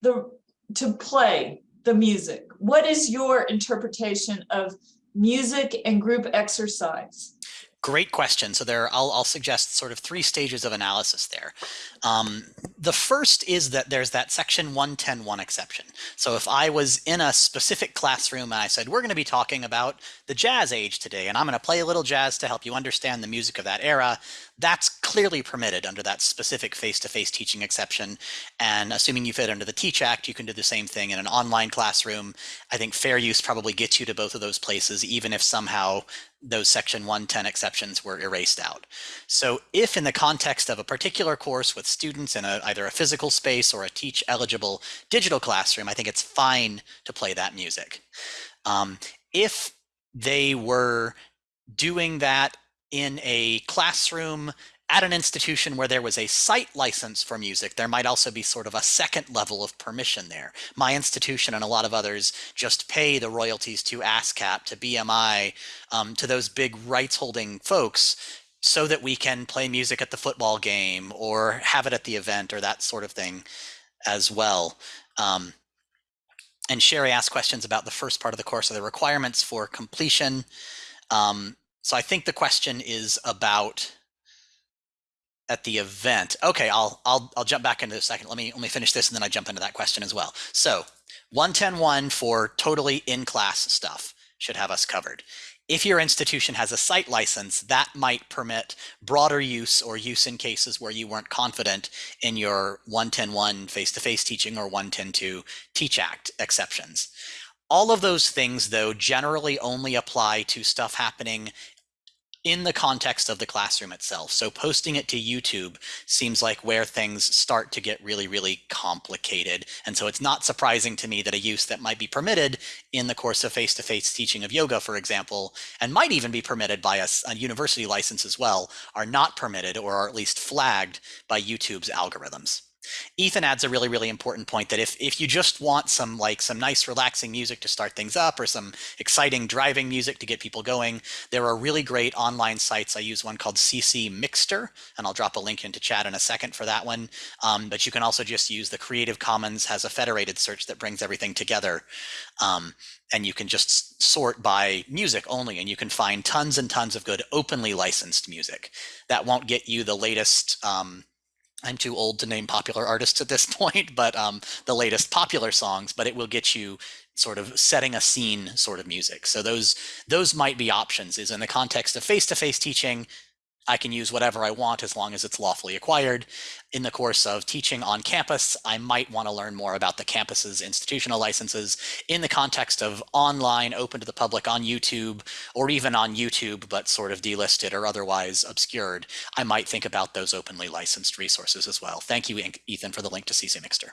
the to play the music what is your interpretation of music and group exercise Great question. So there, I'll, I'll suggest sort of three stages of analysis there. Um, the first is that there's that section 110.1 exception. So if I was in a specific classroom and I said, we're going to be talking about the jazz age today, and I'm going to play a little jazz to help you understand the music of that era, that's clearly permitted under that specific face-to-face -face teaching exception. And assuming you fit under the Teach Act, you can do the same thing in an online classroom. I think fair use probably gets you to both of those places, even if somehow those section 110 exceptions were erased out. So if in the context of a particular course with students in a, either a physical space or a teach eligible digital classroom, I think it's fine to play that music. Um, if they were doing that in a classroom at an institution where there was a site license for music, there might also be sort of a second level of permission there. My institution and a lot of others just pay the royalties to ASCAP, to BMI, um, to those big rights holding folks so that we can play music at the football game or have it at the event or that sort of thing as well. Um, and Sherry asked questions about the first part of the course, of the requirements for completion. Um, so I think the question is about at the event. Okay, I'll I'll I'll jump back into a second. Let me let me finish this and then I jump into that question as well. So 1101 for totally in-class stuff should have us covered. If your institution has a site license, that might permit broader use or use in cases where you weren't confident in your 1101 face-to-face teaching or 110.2 Teach Act exceptions. All of those things, though, generally only apply to stuff happening in the context of the classroom itself. So posting it to YouTube seems like where things start to get really, really complicated. And so it's not surprising to me that a use that might be permitted in the course of face-to-face -face teaching of yoga, for example, and might even be permitted by a, a university license as well, are not permitted or are at least flagged by YouTube's algorithms. Ethan adds a really, really important point that if, if you just want some like some nice relaxing music to start things up or some exciting driving music to get people going, there are really great online sites. I use one called CC Mixter, and I'll drop a link into chat in a second for that one. Um, but you can also just use the Creative Commons has a federated search that brings everything together. Um, and you can just sort by music only, and you can find tons and tons of good openly licensed music. That won't get you the latest um, I'm too old to name popular artists at this point, but um, the latest popular songs, but it will get you sort of setting a scene sort of music. So those those might be options is in the context of face-to-face -face teaching, I can use whatever I want as long as it's lawfully acquired. In the course of teaching on campus, I might want to learn more about the campus's institutional licenses in the context of online, open to the public on YouTube, or even on YouTube, but sort of delisted or otherwise obscured. I might think about those openly licensed resources as well. Thank you, Ethan, for the link to CC Mixter.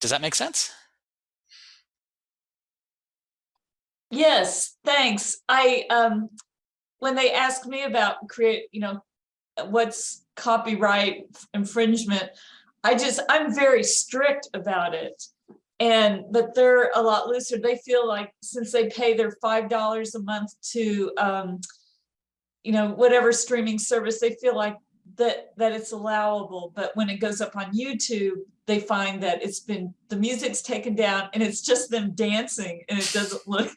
Does that make sense? yes thanks i um when they ask me about create, you know, what's copyright infringement, I just, I'm very strict about it. And, but they're a lot looser. They feel like since they pay their five dollars a month to, um, you know, whatever streaming service, they feel like that, that it's allowable. But when it goes up on YouTube, they find that it's been, the music's taken down and it's just them dancing and it doesn't look,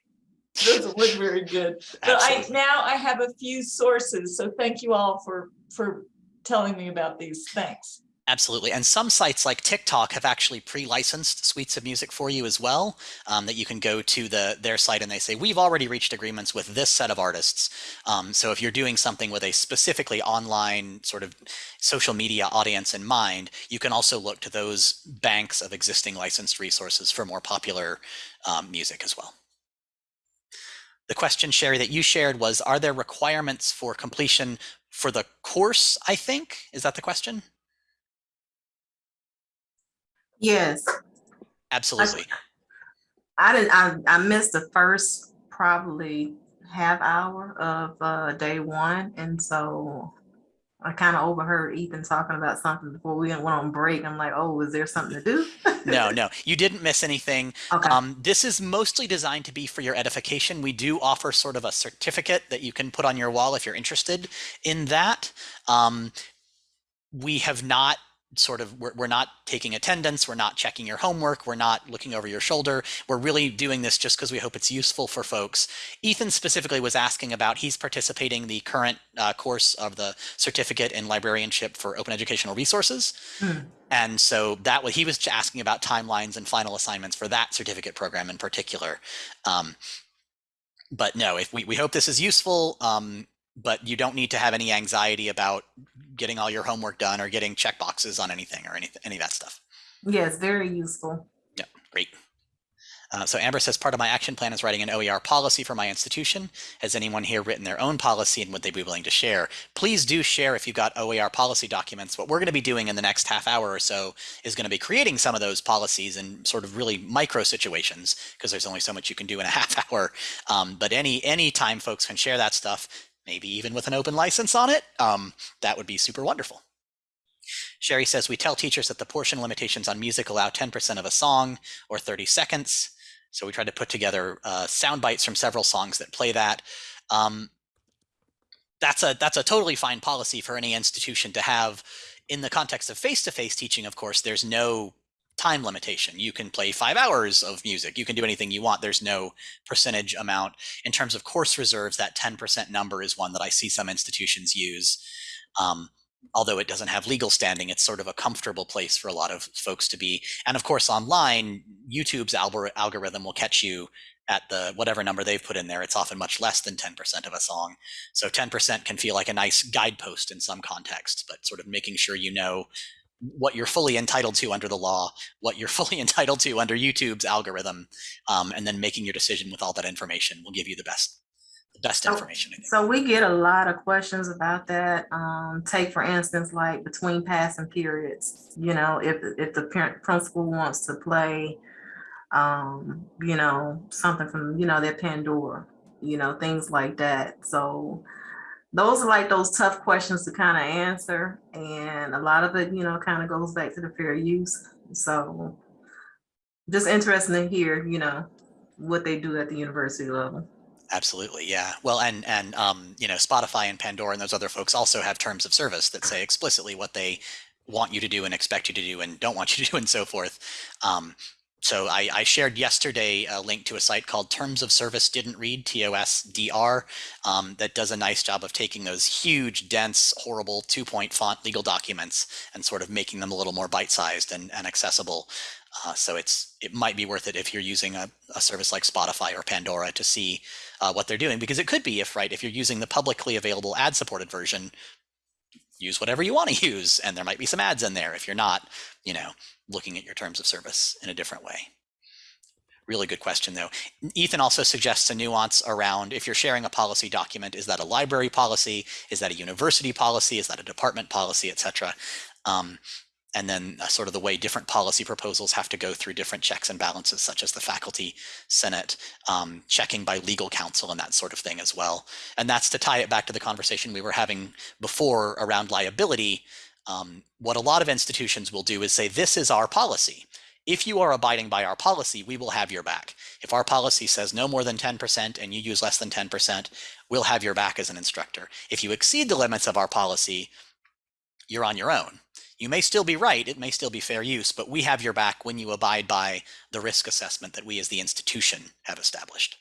doesn't look very good. But I, now I have a few sources, so thank you all for, for telling me about these. Thanks. Absolutely. And some sites like TikTok have actually pre-licensed suites of music for you as well, um, that you can go to the their site and they say, we've already reached agreements with this set of artists. Um, so if you're doing something with a specifically online sort of social media audience in mind, you can also look to those banks of existing licensed resources for more popular um, music as well. The question, Sherry, that you shared was, are there requirements for completion for the course, I think? Is that the question? Yes, Absolutely. I didn't, I, I missed the first probably half hour of uh, day one. And so I kind of overheard Ethan talking about something before we went on break. I'm like, oh, is there something to do? no, no, you didn't miss anything. Okay. Um, this is mostly designed to be for your edification. We do offer sort of a certificate that you can put on your wall if you're interested in that. Um, we have not sort of we're, we're not taking attendance we're not checking your homework we're not looking over your shoulder. We're really doing this just because we hope it's useful for folks. Ethan specifically was asking about he's participating the current uh, course of the certificate in librarianship for open educational resources. Hmm. and so that was he was asking about timelines and final assignments for that certificate program in particular. Um, but no if we, we hope this is useful um, but you don't need to have any anxiety about getting all your homework done or getting check boxes on anything or anything any of that stuff. Yes, very useful. Yeah, great. Uh, so amber says part of my action plan is writing an oer policy for my institution. Has anyone here written their own policy and would they be willing to share? Please do share if you've got oer policy documents. What we're going to be doing in the next half hour or so is going to be creating some of those policies in sort of really micro situations because there's only so much you can do in a half hour. Um, but any any time folks can share that stuff maybe even with an open license on it um, that would be super wonderful Sherry says we tell teachers that the portion limitations on music allow 10% of a song or 30 seconds. So we tried to put together uh, sound bites from several songs that play that. Um, that's a that's a totally fine policy for any institution to have. In the context of face-to-face teaching, of course, there's no time limitation. You can play five hours of music. You can do anything you want. There's no percentage amount. In terms of course reserves, that 10% number is one that I see some institutions use. Um, although it doesn't have legal standing, it's sort of a comfortable place for a lot of folks to be. And of course, online, YouTube's algor- algorithm will catch you at the whatever number they've put in there. It's often much less than 10% of a song. So 10% can feel like a nice guidepost in some contexts, but sort of making sure you know what you're fully entitled to under the law, what you're fully entitled to under YouTube's algorithm, um, and then making your decision with all that information will give you the best, the best So- information. So we get a lot of questions about that. Um, take for instance, like between passing periods, you know, if, if the parent principal wants to play, um, you know, something from, you know, their Pandora, you know, things like that. So those are like those tough questions to kind of answer. And a lot of it, you know, kind of goes back to the fair use. So just interesting to hear, you know, what they do at the university level. Absolutely, yeah. Well, and and um, you know, Spotify and Pandora and those other folks also have terms of service that say explicitly what they want you to do and expect you to do and don't want you to do and so forth. Um, so I, I shared yesterday a link to a site called Terms of Service Didn't Read TOSDR um, that does a nice job of taking those huge, dense, horrible two-point font legal documents and sort of making them a little more bite-sized and, and accessible. Uh, so it's it might be worth it if you're using a, a service like Spotify or Pandora to see uh, what they're doing because it could be if right if you're using the publicly available ad supported version use whatever you want to use and there might be some ads in there if you're not you know looking at your terms of service in a different way. Really good question though. Ethan also suggests a nuance around if you're sharing a policy document is that a library policy? Is that a university policy? Is that a department policy etc um, and then uh, sort of the way different policy proposals have to go through different checks and balances, such as the faculty senate, um, checking by legal counsel and that sort of thing as well. And that's to tie it back to the conversation we were having before around liability. Um, what a lot of institutions will do is say, this is our policy. If you are abiding by our policy, we will have your back. If our policy says no more than 10% and you use less than 10%, we'll have your back as an instructor. If you exceed the limits of our policy, you're on your own. You may still be right, it may still be fair use, but we have your back when you abide by the risk assessment that we as the institution have established.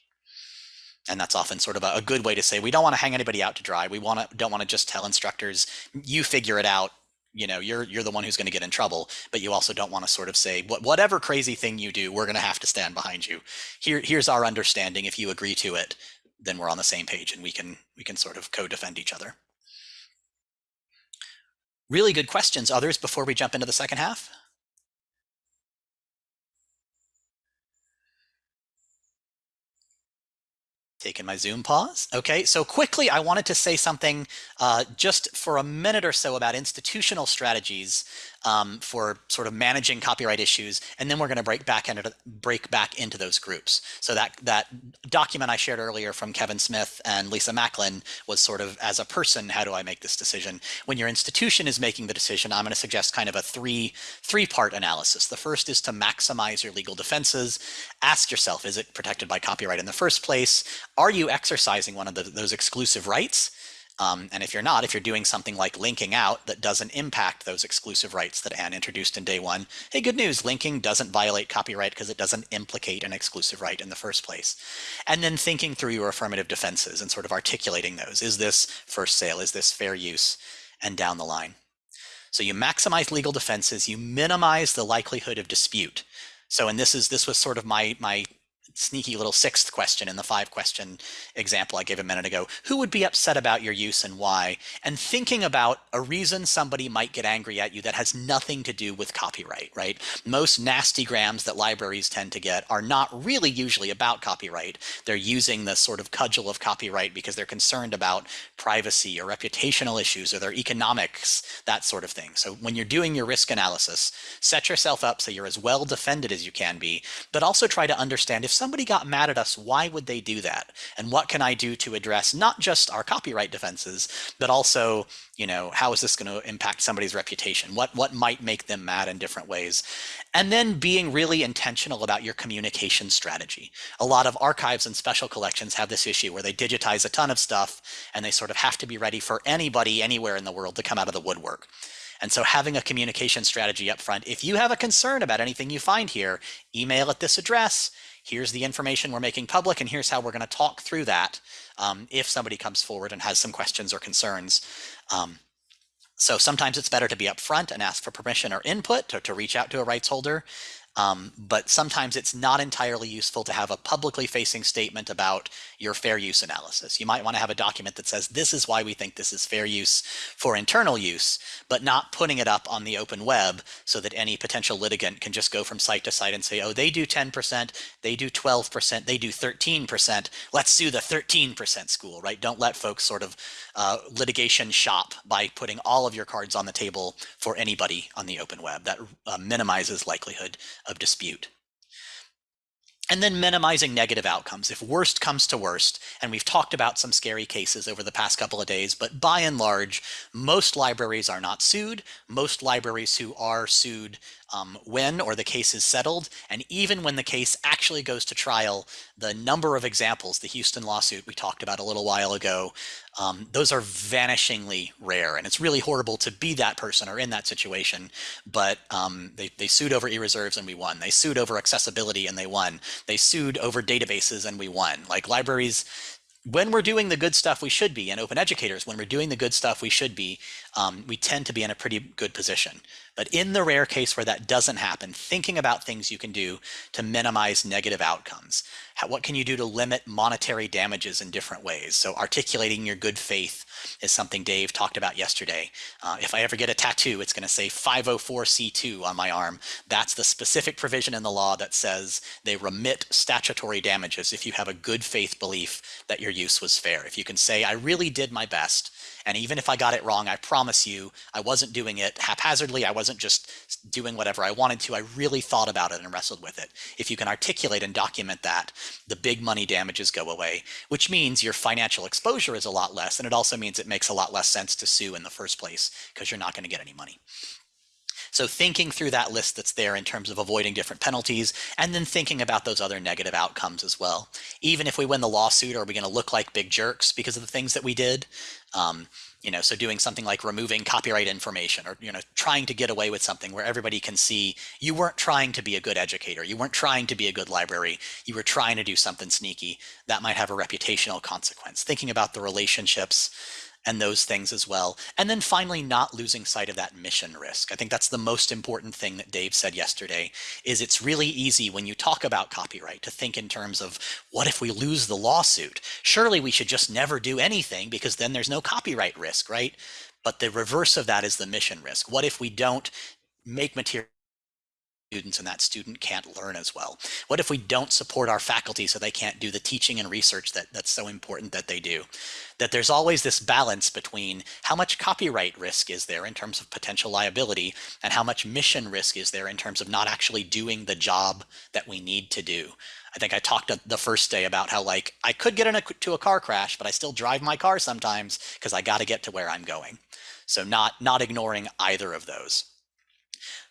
And that's often sort of a, a good way to say we don't want to hang anybody out to dry. We want to don't want to just tell instructors, you figure it out. You know, you're you're the one who's going to get in trouble, but you also don't want to sort of say what whatever crazy thing you do, we're going to have to stand behind you. Here here's our understanding. If you agree to it, then we're on the same page and we can we can sort of co-defend each other. Really good questions. Others before we jump into the second half? Taking my Zoom pause. Okay, so quickly, I wanted to say something uh, just for a minute or so about institutional strategies um, for sort of managing copyright issues, and then we're going to break back into break back into those groups. So that that document I shared earlier from Kevin Smith and Lisa Macklin was sort of as a person, how do I make this decision? When your institution is making the decision, I'm going to suggest kind of a three three part analysis. The first is to maximize your legal defenses. Ask yourself, is it protected by copyright in the first place? Are you exercising one of the, those exclusive rights? Um, and if you're not, if you're doing something like linking out that doesn't impact those exclusive rights that Anne introduced in day one, hey, good news, linking doesn't violate copyright because it doesn't implicate an exclusive right in the first place. And then thinking through your affirmative defenses and sort of articulating those. Is this first sale? Is this fair use? And down the line. So you maximize legal defenses, you minimize the likelihood of dispute. So, and this is this was sort of my my sneaky little sixth question in the five question example I gave a minute ago. Who would be upset about your use and why? And thinking about a reason somebody might get angry at you that has nothing to do with copyright, right? Most nasty grams that libraries tend to get are not really usually about copyright. They're using the sort of cudgel of copyright because they're concerned about privacy or reputational issues or their economics, that sort of thing. So when you're doing your risk analysis, set yourself up so you're as well defended as you can be, but also try to understand if somebody got mad at us, why would they do that? And what can I do to address not just our copyright defenses, but also, you know, how is this going to impact somebody's reputation? What what might make them mad in different ways? And then being really intentional about your communication strategy. A lot of archives and special collections have this issue where they digitize a ton of stuff and they sort of have to be ready for anybody anywhere in the world to come out of the woodwork. And so having a communication strategy up front, if you have a concern about anything you find here, email at this address, here's the information we're making public, and here's how we're going to talk through that um, if somebody comes forward and has some questions or concerns. Um, so sometimes it's better to be upfront and ask for permission or input to, to reach out to a rights holder. Um, but sometimes it's not entirely useful to have a publicly facing statement about your fair use analysis. You might want to have a document that says, this is why we think this is fair use for internal use, but not putting it up on the open web so that any potential litigant can just go from site to site and say, oh, they do 10%, they do 12%, they do 13%, let's sue the 13% school, right? Don't let folks sort of uh, litigation shop by putting all of your cards on the table for anybody on the open web. That uh, minimizes likelihood of dispute. And then minimizing negative outcomes. If worst comes to worst, and we've talked about some scary cases over the past couple of days, but by and large, most libraries are not sued. Most libraries who are sued um, when or the case is settled. And even when the case actually goes to trial, the number of examples, the Houston lawsuit we talked about a little while ago, um, those are vanishingly rare. And it's really horrible to be that person or in that situation. But um, they, they sued over e-reserves and we won. They sued over accessibility and they won. They sued over databases and we won. Like libraries when we're doing the good stuff we should be, and open educators, when we're doing the good stuff we should be, um, we tend to be in a pretty good position. But in the rare case where that doesn't happen, thinking about things you can do to minimize negative outcomes. How, what can you do to limit monetary damages in different ways? So articulating your good faith is something Dave talked about yesterday. Uh, if I ever get a tattoo, it's going to say 504c2 on my arm. That's the specific provision in the law that says they remit statutory damages if you have a good faith belief that your use was fair. If you can say, I really did my best And even if I got it wrong, I promise you, I wasn't doing it haphazardly. I wasn't just doing whatever I wanted to. I really thought about it and wrestled with it. If you can articulate and document that, the big money damages go away, which means your financial exposure is a lot less. And it also means it makes a lot less sense to sue in the first place because you're not going to get any money. So thinking through that list that's there in terms of avoiding different penalties and then thinking about those other negative outcomes as well. Even if we win the lawsuit, are we going to look like big jerks because of the things that we did? Um, you know, so doing something like removing copyright information or, you know, trying to get away with something where everybody can see you weren't trying to be a good educator. You weren't trying to be a good library. You were trying to do something sneaky. That might have a reputational consequence. Thinking about the relationships and those things as well. And then finally, not losing sight of that mission risk. I think that's the most important thing that Dave said yesterday is it's really easy when you talk about copyright to think in terms of what if we lose the lawsuit? Surely we should just never do anything because then there's no copyright risk, right? But the reverse of that is the mission risk. What if we don't make material students and that student can't learn as well? What if we don't support our faculty so they can't do the teaching and research that, that's so important that they do? That there's always this balance between how much copyright risk is there in terms of potential liability and how much mission risk is there in terms of not actually doing the job that we need to do. I think I talked the first day about how like I could get into a car crash, but I still drive my car sometimes because I got to get to where I'm going. So not not ignoring either of those.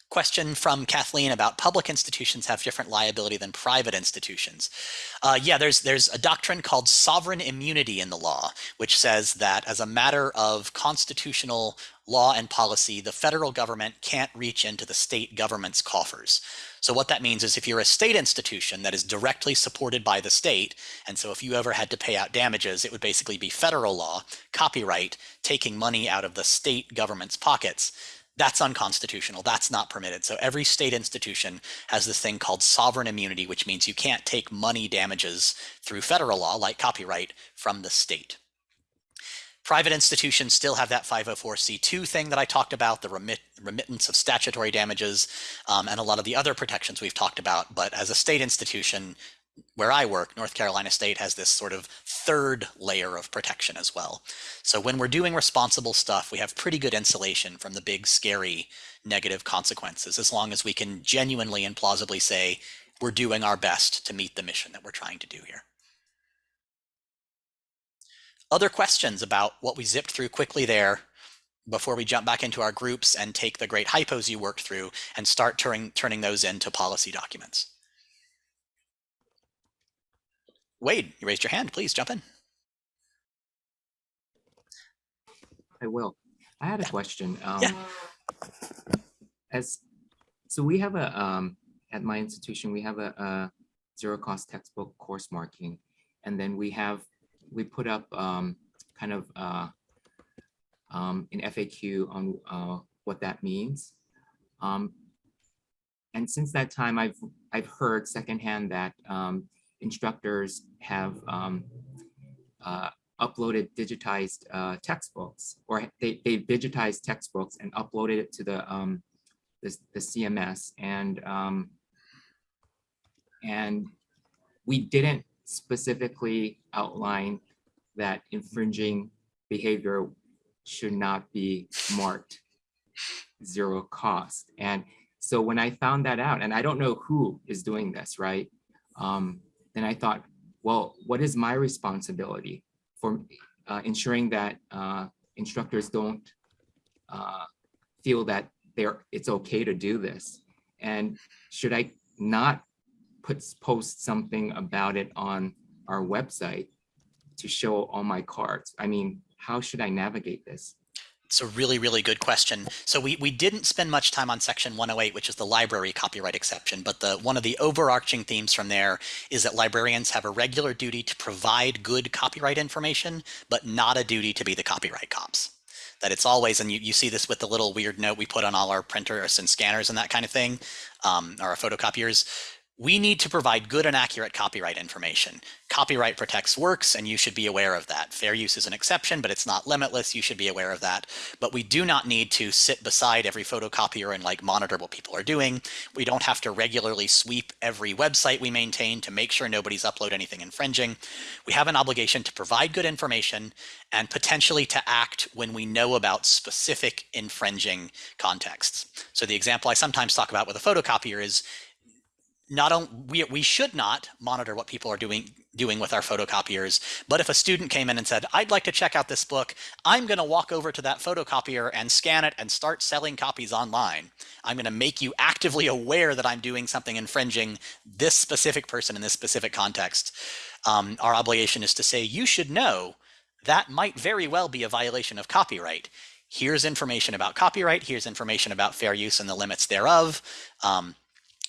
Question from Kathleen about public institutions have different liability than private institutions. Uh, yeah, there's there's a doctrine called sovereign immunity in the law, which says that as a matter of constitutional law and policy, the federal government can't reach into the state government's coffers. So what that means is if you're a state institution that is directly supported by the state, and so if you ever had to pay out damages, it would basically be federal law, copyright, taking money out of the state government's pockets that's unconstitutional. That's not permitted. So every state institution has this thing called sovereign immunity, which means you can't take money damages through federal law, like copyright, from the state. Private institutions still have that 504c2 thing that I talked about, the remit, remittance of statutory damages, um, and a lot of the other protections we've talked about. But as a state institution, where I work, North Carolina State has this sort of third layer of protection as well. So when we're doing responsible stuff, we have pretty good insulation from the big, scary negative consequences, as long as we can genuinely and plausibly say we're doing our best to meet the mission that we're trying to do here. Other questions about what we zipped through quickly there before we jump back into our groups and take the great hypos you worked through and start turning, turning those into policy documents. Wade, you raised your hand. Please jump in. I will. I had a Yeah. question. Um, Yeah. As so, we have a um, at my institution we have a, a zero cost textbook course marking, and then we have we put up um, kind of uh, um, an FAQ on uh, what that means. Um, and since that time, I've I've heard secondhand that um, instructors have um, uh, uploaded digitized uh, textbooks or they, they digitized textbooks and uploaded it to the um, the, the CMS and um, and we didn't specifically outline that infringing behavior should not be marked zero cost. And so when I found that out and I don't know who is doing this right? Um, then I thought, well, what is my responsibility for uh, ensuring that uh, instructors don't uh, feel that they're it's okay to do this? And should I not put post something about it on our website to show all my cards? I mean, how should I navigate this? It's a really, really good question. So we, we didn't spend much time on section 108, which is the library copyright exception, but the one of the overarching themes from there is that librarians have a regular duty to provide good copyright information, but not a duty to be the copyright cops. That it's always, and you, you see this with the little weird note we put on all our printers and scanners and that kind of thing, um, or our photocopiers, we need to provide good and accurate copyright information. Copyright protects works, and you should be aware of that. Fair use is an exception, but it's not limitless. You should be aware of that. But we do not need to sit beside every photocopier and like monitor what people are doing. We don't have to regularly sweep every website we maintain to make sure nobody's upload anything infringing. We have an obligation to provide good information and potentially to act when we know about specific infringing contexts. So the example I sometimes talk about with a photocopier is not only we, we should not monitor what people are doing doing with our photocopiers but if a student came in and said i'd like to check out this book i'm going to walk over to that photocopier and scan it and start selling copies online. I'm going to make you actively aware that i'm doing something infringing this specific person in this specific context. Um, our obligation is to say you should know that might very well be a violation of copyright. Here's information about copyright here's information about fair use and the limits thereof. Um,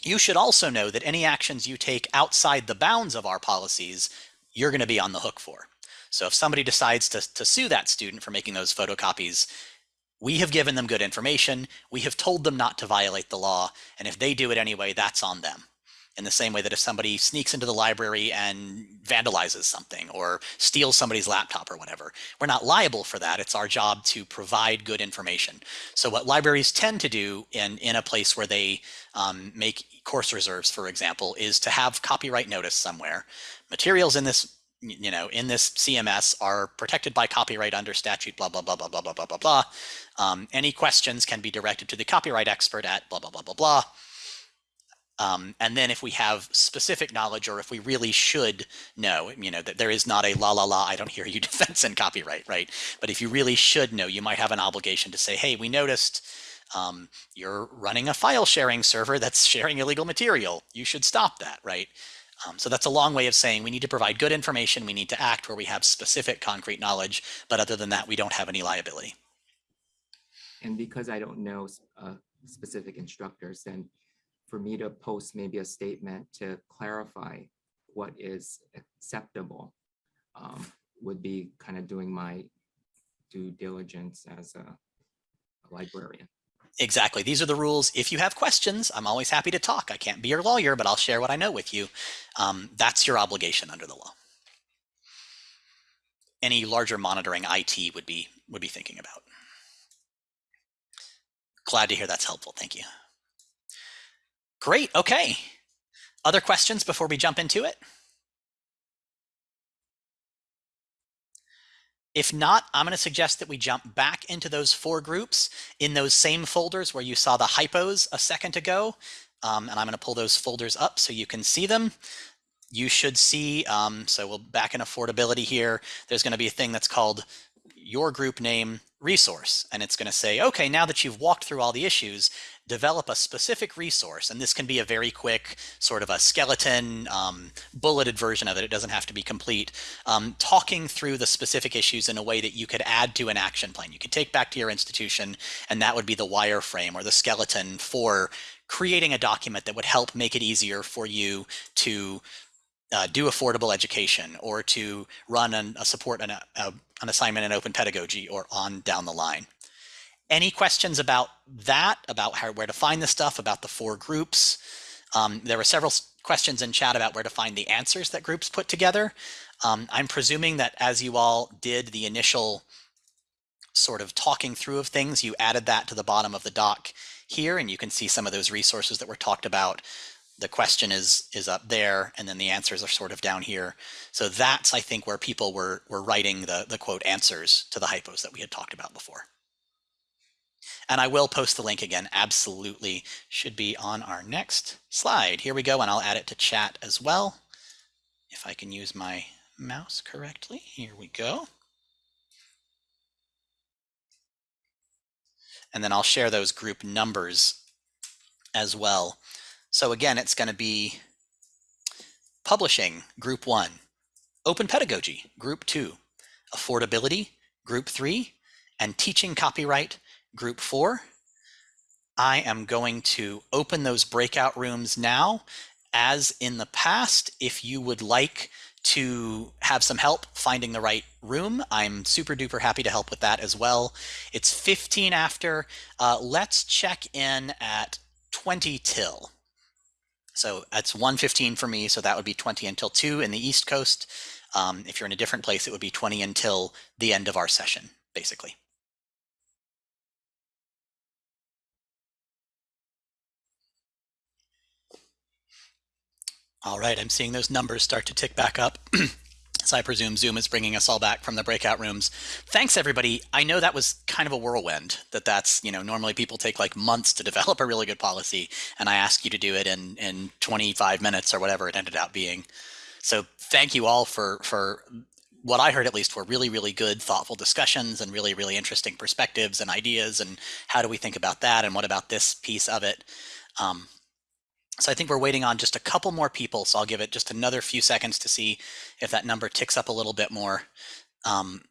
you should also know that any actions you take outside the bounds of our policies, you're going to be on the hook for. So if somebody decides to, to sue that student for making those photocopies, we have given them good information. We have told them not to violate the law. And if they do it anyway, that's on them in the same way that if somebody sneaks into the library and vandalizes something or steals somebody's laptop or whatever, we're not liable for that. It's our job to provide good information. So what libraries tend to do in, in a place where they um, make course reserves, for example, is to have copyright notice somewhere. Materials in this you know, in this CMS are protected by copyright under statute, blah, blah, blah, blah, blah, blah, blah, blah, blah. Um, any questions can be directed to the copyright expert at blah, blah, blah, blah, blah. Um, and then if we have specific knowledge or if we really should know, you know, that there is not a la la la, I don't hear you defense in copyright, right? But if you really should know, you might have an obligation to say, hey, we noticed um, you're running a file sharing server that's sharing illegal material. You should stop that, right? Um, so that's a long way of saying we need to provide good information. We need to act where we have specific concrete knowledge. But other than that, we don't have any liability. And because I don't know uh, specific instructors, then for me to post maybe a statement to clarify what is acceptable um, would be kind of doing my due diligence as a, a librarian. Exactly. These are the rules. If you have questions, I'm always happy to talk. I can't be your lawyer, but I'll share what I know with you. Um, that's your obligation under the law. Any larger monitoring IT would be would be thinking about. Glad to hear that's helpful. Thank you. Great. Okay. Other questions before we jump into it? If not, I'm going to suggest that we jump back into those four groups in those same folders where you saw the hypos a second ago. Um, and I'm going to pull those folders up so you can see them. You should see, um, so we'll back in affordability here. There's going to be a thing that's called your group name resource. And it's going to say, okay, now that you've walked through all the issues, develop a specific resource. And this can be a very quick sort of a skeleton um, bulleted version of it. It doesn't have to be complete. Um, talking through the specific issues in a way that you could add to an action plan. You could take back to your institution and that would be the wireframe or the skeleton for creating a document that would help make it easier for you to uh, do affordable education or to run an, a support an, a, an assignment in open pedagogy or on down the line. Any questions about that, about how, where to find the stuff, about the four groups? Um, there were several questions in chat about where to find the answers that groups put together. Um, I'm presuming that as you all did the initial sort of talking through of things, you added that to the bottom of the doc here, and you can see some of those resources that were talked about the question is is up there and then the answers are sort of down here. So that's i think where people were were writing the the quote answers to the hypos that we had talked about before. And i will post the link again. Absolutely should be on our next slide. Here we go and i'll add it to chat as well. If i can use my mouse correctly here we go. And then i'll share those group numbers as well so again, it's going to be publishing, group one, open pedagogy, group two, affordability, group three, and teaching copyright, group four. I am going to open those breakout rooms now. As in the past, if you would like to have some help finding the right room, I'm super duper happy to help with that as well. It's 15 after. Uh, let's check in at 20 till. So that's 1:15 for me, so that would be 20 until 2 in the East Coast. Um, if you're in a different place, it would be 20 until the end of our session, basically. All right, I'm seeing those numbers start to tick back up. so I presume Zoom is bringing us all back from the breakout rooms. Thanks, everybody. I know that was kind of a whirlwind. That that's you know normally people take like months to develop a really good policy, and I asked you to do it in in 25 minutes or whatever it ended up being. So thank you all for for what I heard at least were really really good thoughtful discussions and really really interesting perspectives and ideas and how do we think about that and what about this piece of it. Um, so I think we're waiting on just a couple more people. So I'll give it just another few seconds to see if that number ticks up a little bit more. Um,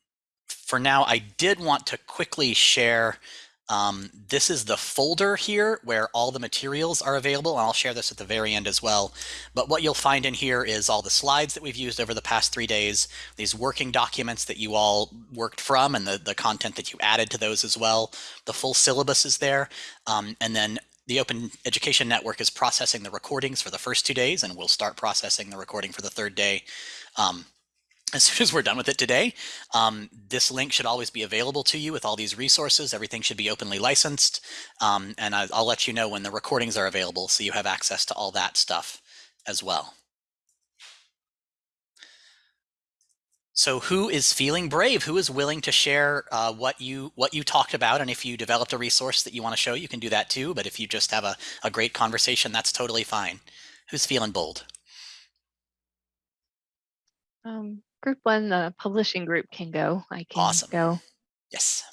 for now, I did want to quickly share. Um, this is the folder here where all the materials are available. And I'll share this at the very end as well. But what you'll find in here is all the slides that we've used over the past three days, these working documents that you all worked from and the, the content that you added to those as well. The full syllabus is there. Um, and then the Open Education Network is processing the recordings for the first two days, and we'll start processing the recording for the third day um, as soon as we're done with it today. Um, this link should always be available to you with all these resources. Everything should be openly licensed, um, and I, I'll let you know when the recordings are available so you have access to all that stuff as well. So who is feeling brave? Who is willing to share uh, what you what you talked about? And if you developed a resource that you want to show, you can do that too. But if you just have a, a great conversation, that's totally fine. Who's feeling bold? Um, group one, the publishing group can go. I can Awesome. go. Yes.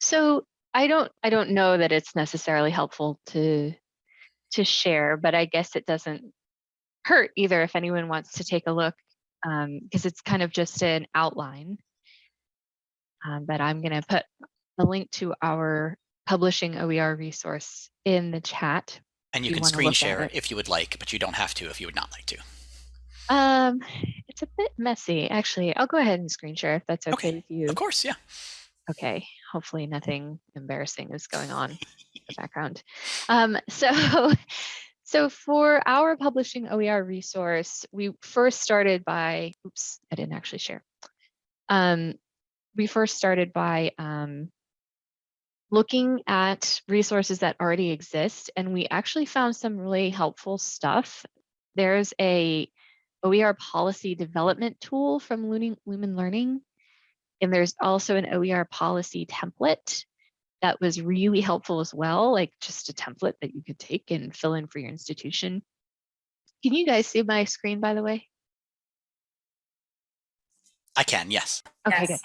So I don't I don't know that it's necessarily helpful to to share, but I guess it doesn't hurt either if anyone wants to take a look because it's kind of just an outline. Um, but I'm going to put a link to our publishing OER resource in the chat. And you can screen share if you would like, but you don't have to if you would not like to. Um, it's a bit messy, actually. I'll go ahead and screen share if that's okay, Okay, with you. Of course, yeah. Okay, hopefully nothing embarrassing is going on in the background. Um, so, so for our publishing OER resource, we first started by, oops, I didn't actually share. Um, we first started by um, looking at resources that already exist, and we actually found some really helpful stuff. There's a OER policy development tool from Lumen, Lumen Learning, and there's also an OER policy template that was really helpful as well, like just a template that you could take and fill in for your institution. Can you guys see my screen, by the way? I can, yes. Okay, good.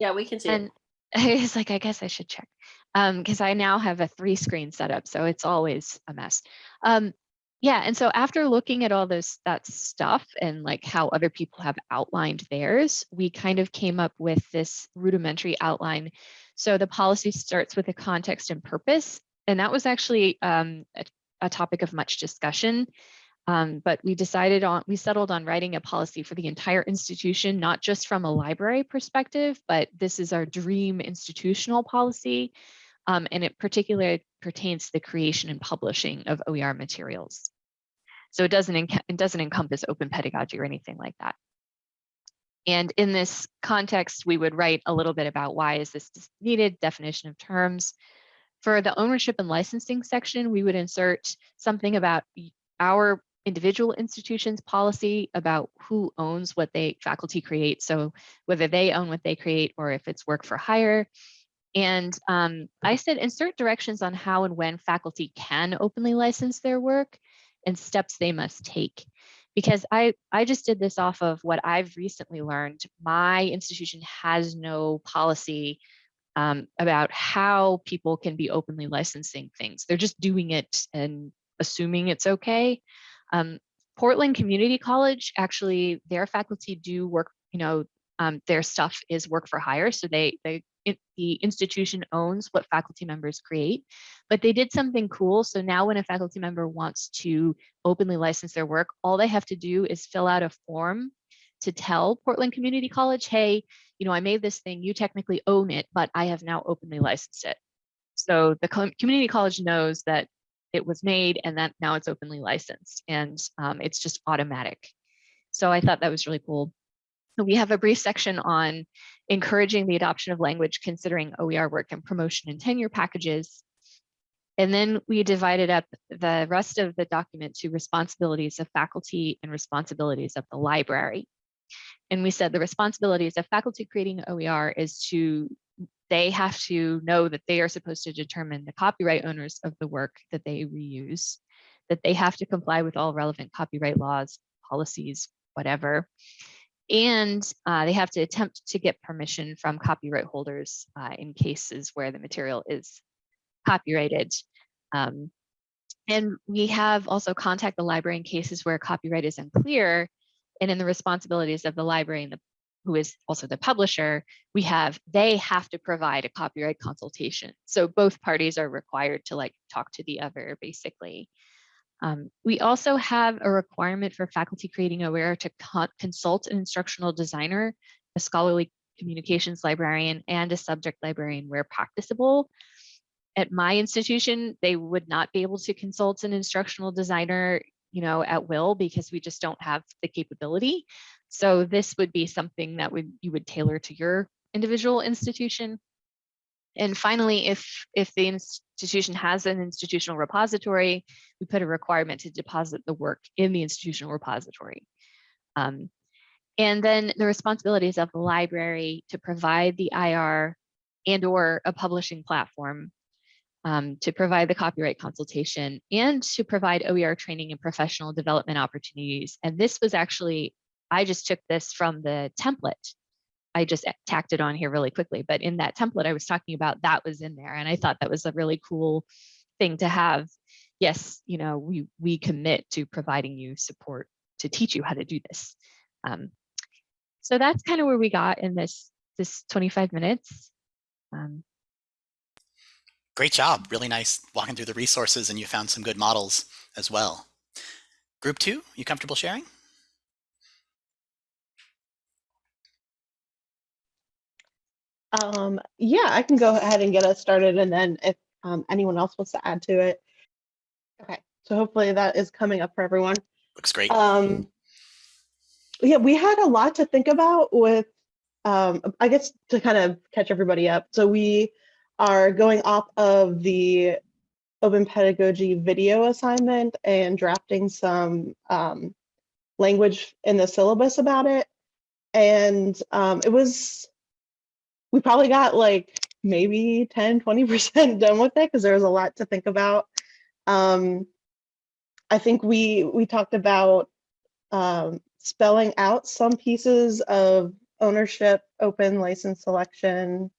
Yeah, we can see. And I was like, I guess I should check um, because I now have a three screen setup, so it's always a mess. Um, yeah, and so after looking at all this that stuff and like how other people have outlined theirs, we kind of came up with this rudimentary outline. So the policy starts with a context and purpose, and that was actually um, a, a topic of much discussion. Um, but we decided on, we settled on writing a policy for the entire institution, not just from a library perspective, but this is our dream institutional policy. Um, and it particularly pertains to the creation and publishing of OER materials. So it doesn't, it doesn't encompass open pedagogy or anything like that. And in this context, we would write a little bit about why is this needed, definition of terms. For the ownership and licensing section, we would insert something about our individual institutions policy about who owns what they faculty create. So whether they own what they create or if it's work for hire. And um, I said insert directions on how and when faculty can openly license their work and steps they must take. Because I, I just did this off of what I've recently learned. My institution has no policy um, about how people can be openly licensing things. They're just doing it and assuming it's okay. Um, Portland Community College, actually, their faculty do work, you know, um, their stuff is work for hire. So they, they, it, the institution owns what faculty members create, but they did something cool. So now when a faculty member wants to openly license their work, all they have to do is fill out a form to tell Portland Community College, hey, you know, I made this thing, you technically own it, but I have now openly licensed it. So the community college knows that it was made and that now it's openly licensed and um, it's just automatic. So I thought that was really cool. We have a brief section on encouraging the adoption of language considering OER work and promotion and tenure packages. And then we divided up the rest of the document to responsibilities of faculty and responsibilities of the library. And we said the responsibilities of faculty creating OER is to, they have to know that they are supposed to determine the copyright owners of the work that they reuse, that they have to comply with all relevant copyright laws, policies, whatever. And uh, they have to attempt to get permission from copyright holders uh, in cases where the material is copyrighted. Um, and we have also contact the library in cases where copyright is unclear and in the responsibilities of the library and the, who is also the publisher, we have, they have to provide a copyright consultation. So both parties are required to like talk to the other basically. Um, we also have a requirement for faculty creating OER to con consult an instructional designer, a scholarly communications librarian, and a subject librarian where practicable. At my institution, they would not be able to consult an instructional designer you know, at will because we just don't have the capability. So this would be something that would you would tailor to your individual institution. And finally, if if the institution has an institutional repository, we put a requirement to deposit the work in the institutional repository. Um, and then the responsibilities of the library to provide the IR and or a publishing platform um, to provide the copyright consultation and to provide OER training and professional development opportunities. And this was actually, I just took this from the template. I just tacked it on here really quickly, but in that template I was talking about, that was in there. And I thought that was a really cool thing to have. Yes, you know, we, we commit to providing you support to teach you how to do this. Um, so that's kind of where we got in this, this 25 minutes. Um, Great job. Really nice walking through the resources and you found some good models as well. Group two, you comfortable sharing? Um, yeah, I can go ahead and get us started and then if um, anyone else wants to add to it. Okay, so hopefully that is coming up for everyone. Looks great. Um, yeah, we had a lot to think about with, um, I guess to kind of catch everybody up. So we are going off of the open pedagogy video assignment and drafting some um, language in the syllabus about it. And um, it was, we probably got like maybe 10, 20% done with it because there was a lot to think about. Um, I think we, we talked about um, spelling out some pieces of ownership, open license selection,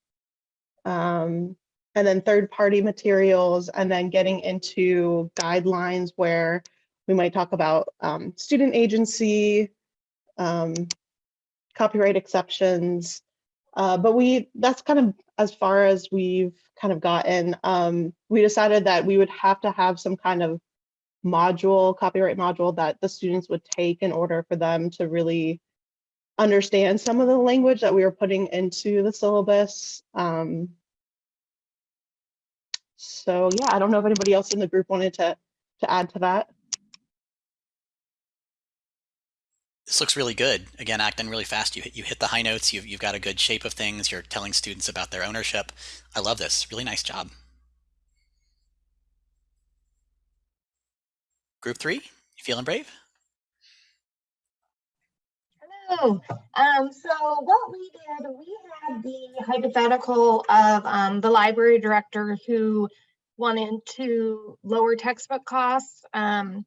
um, and then third party materials, and then getting into guidelines where we might talk about um, student agency, um, copyright exceptions. Uh, but we that's kind of as far as we've kind of gotten. Um, we decided that we would have to have some kind of module, copyright module that the students would take in order for them to really understand some of the language that we were putting into the syllabus. Um, so yeah, I don't know if anybody else in the group wanted to, to add to that. This looks really good. Again, acting really fast. You hit, you hit the high notes. You've, you've got a good shape of things. You're telling students about their ownership. I love this. Really nice job. Group three, you feeling brave? Hello. Um, so what we did, we had the hypothetical of um, the library director who wanted to lower textbook costs um,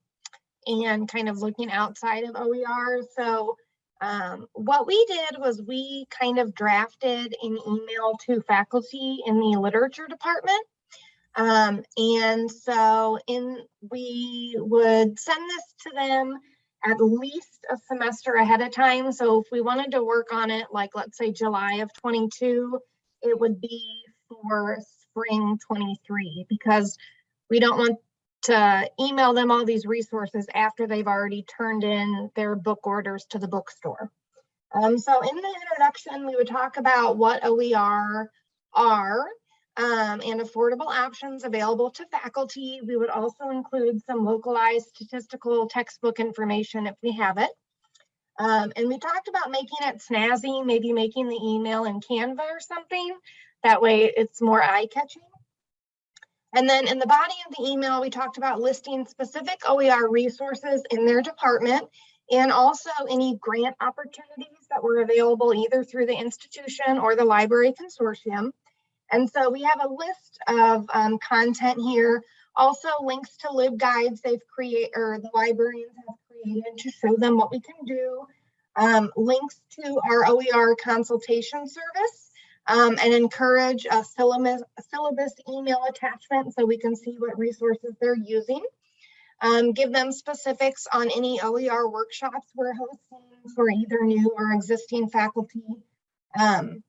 and kind of looking outside of OER. So um, what we did was we kind of drafted an email to faculty in the literature department. Um, and so in we would send this to them at least a semester ahead of time. So if we wanted to work on it, like let's say July of 22, it would be for spring 23 because we don't want to email them all these resources after they've already turned in their book orders to the bookstore. Um, so in the introduction, we would talk about what OER are, um, and affordable options available to faculty. We would also include some localized statistical textbook information if we have it. Um, and we talked about making it snazzy, maybe making the email in Canva or something. That way it's more eye-catching. And then in the body of the email, we talked about listing specific OER resources in their department and also any grant opportunities that were available either through the institution or the library consortium. And so we have a list of um, content here, also links to LibGuides they've created or the librarians have created to show them what we can do, um, links to our OER consultation service, um, and encourage a syllabus, a syllabus email attachment so we can see what resources they're using. Um, give them specifics on any OER workshops we're hosting for either new or existing faculty. Um,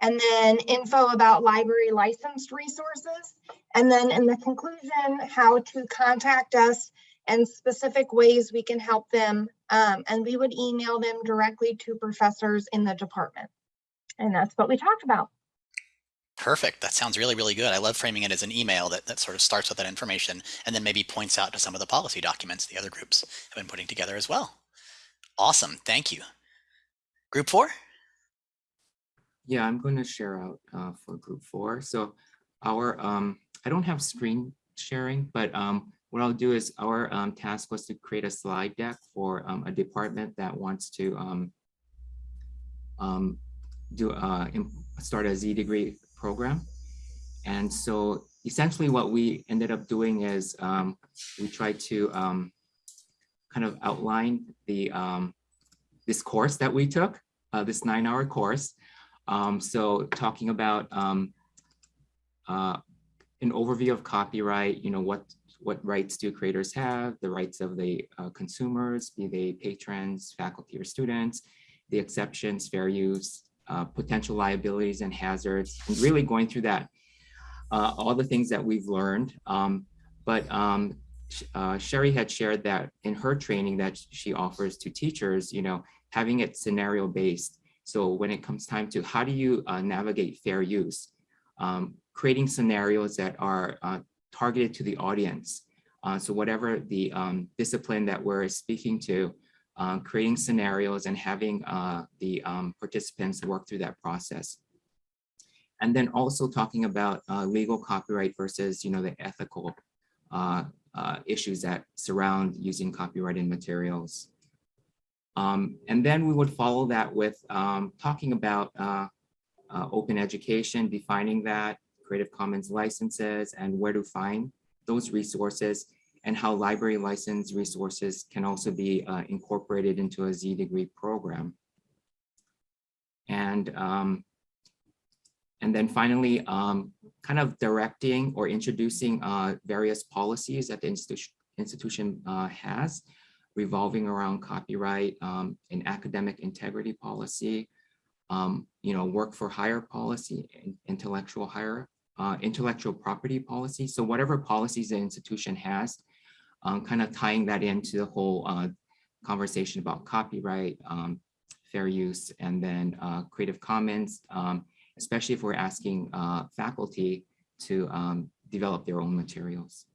and then info about library licensed resources. And then in the conclusion, how to contact us and specific ways we can help them. Um, and we would email them directly to professors in the department. And that's what we talked about. Perfect. That sounds really, really good. I love framing it as an email that, that sort of starts with that information and then maybe points out to some of the policy documents the other groups have been putting together as well. Awesome. Thank you. Group four? Yeah, I'm going to share out uh, for group four. So our, um, I don't have screen sharing, but um, what I'll do is our um, task was to create a slide deck for um, a department that wants to um, um, do uh, start a Z degree program. And so essentially what we ended up doing is um, we tried to um, kind of outline the um, this course that we took, uh, this nine hour course. Um, so talking about um, uh, an overview of copyright, you know, what what rights do creators have, the rights of the uh, consumers, be they patrons, faculty or students, the exceptions, fair use, uh, potential liabilities and hazards, and really going through that, uh, all the things that we've learned. Um, but um, uh, Sherry had shared that in her training that she offers to teachers, you know, having it scenario based. So when it comes time to how do you uh, navigate fair use, um, creating scenarios that are uh, targeted to the audience. Uh, so whatever the um, discipline that we're speaking to, uh, creating scenarios and having uh, the um, participants work through that process. And then also talking about uh, legal copyright versus, you know, the ethical uh, uh, issues that surround using copyrighted materials. Um, and then we would follow that with um, talking about uh, open education, defining that, Creative Commons licenses, and where to find those resources, and how library license resources can also be uh, incorporated into a Z degree program. And, um, and then finally, um, kind of directing or introducing uh, various policies that the institution, institution uh, has revolving around copyright um, and academic integrity policy, um, you know, work for hire policy, intellectual hire, uh, intellectual property policy. So whatever policies the institution has, um, kind of tying that into the whole uh, conversation about copyright, um, fair use, and then uh, Creative Commons, um, especially if we're asking uh, faculty to um, develop their own materials.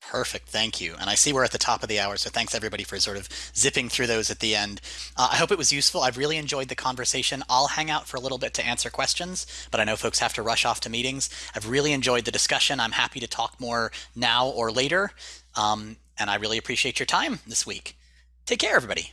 Perfect. Thank you. And I see we're at the top of the hour, so thanks everybody for sort of zipping through those at the end. Uh, I hope it was useful. I've really enjoyed the conversation. I'll hang out for a little bit to answer questions, but I know folks have to rush off to meetings. I've really enjoyed the discussion. I'm happy to talk more now or later. Um, and I really appreciate your time this week. Take care, everybody.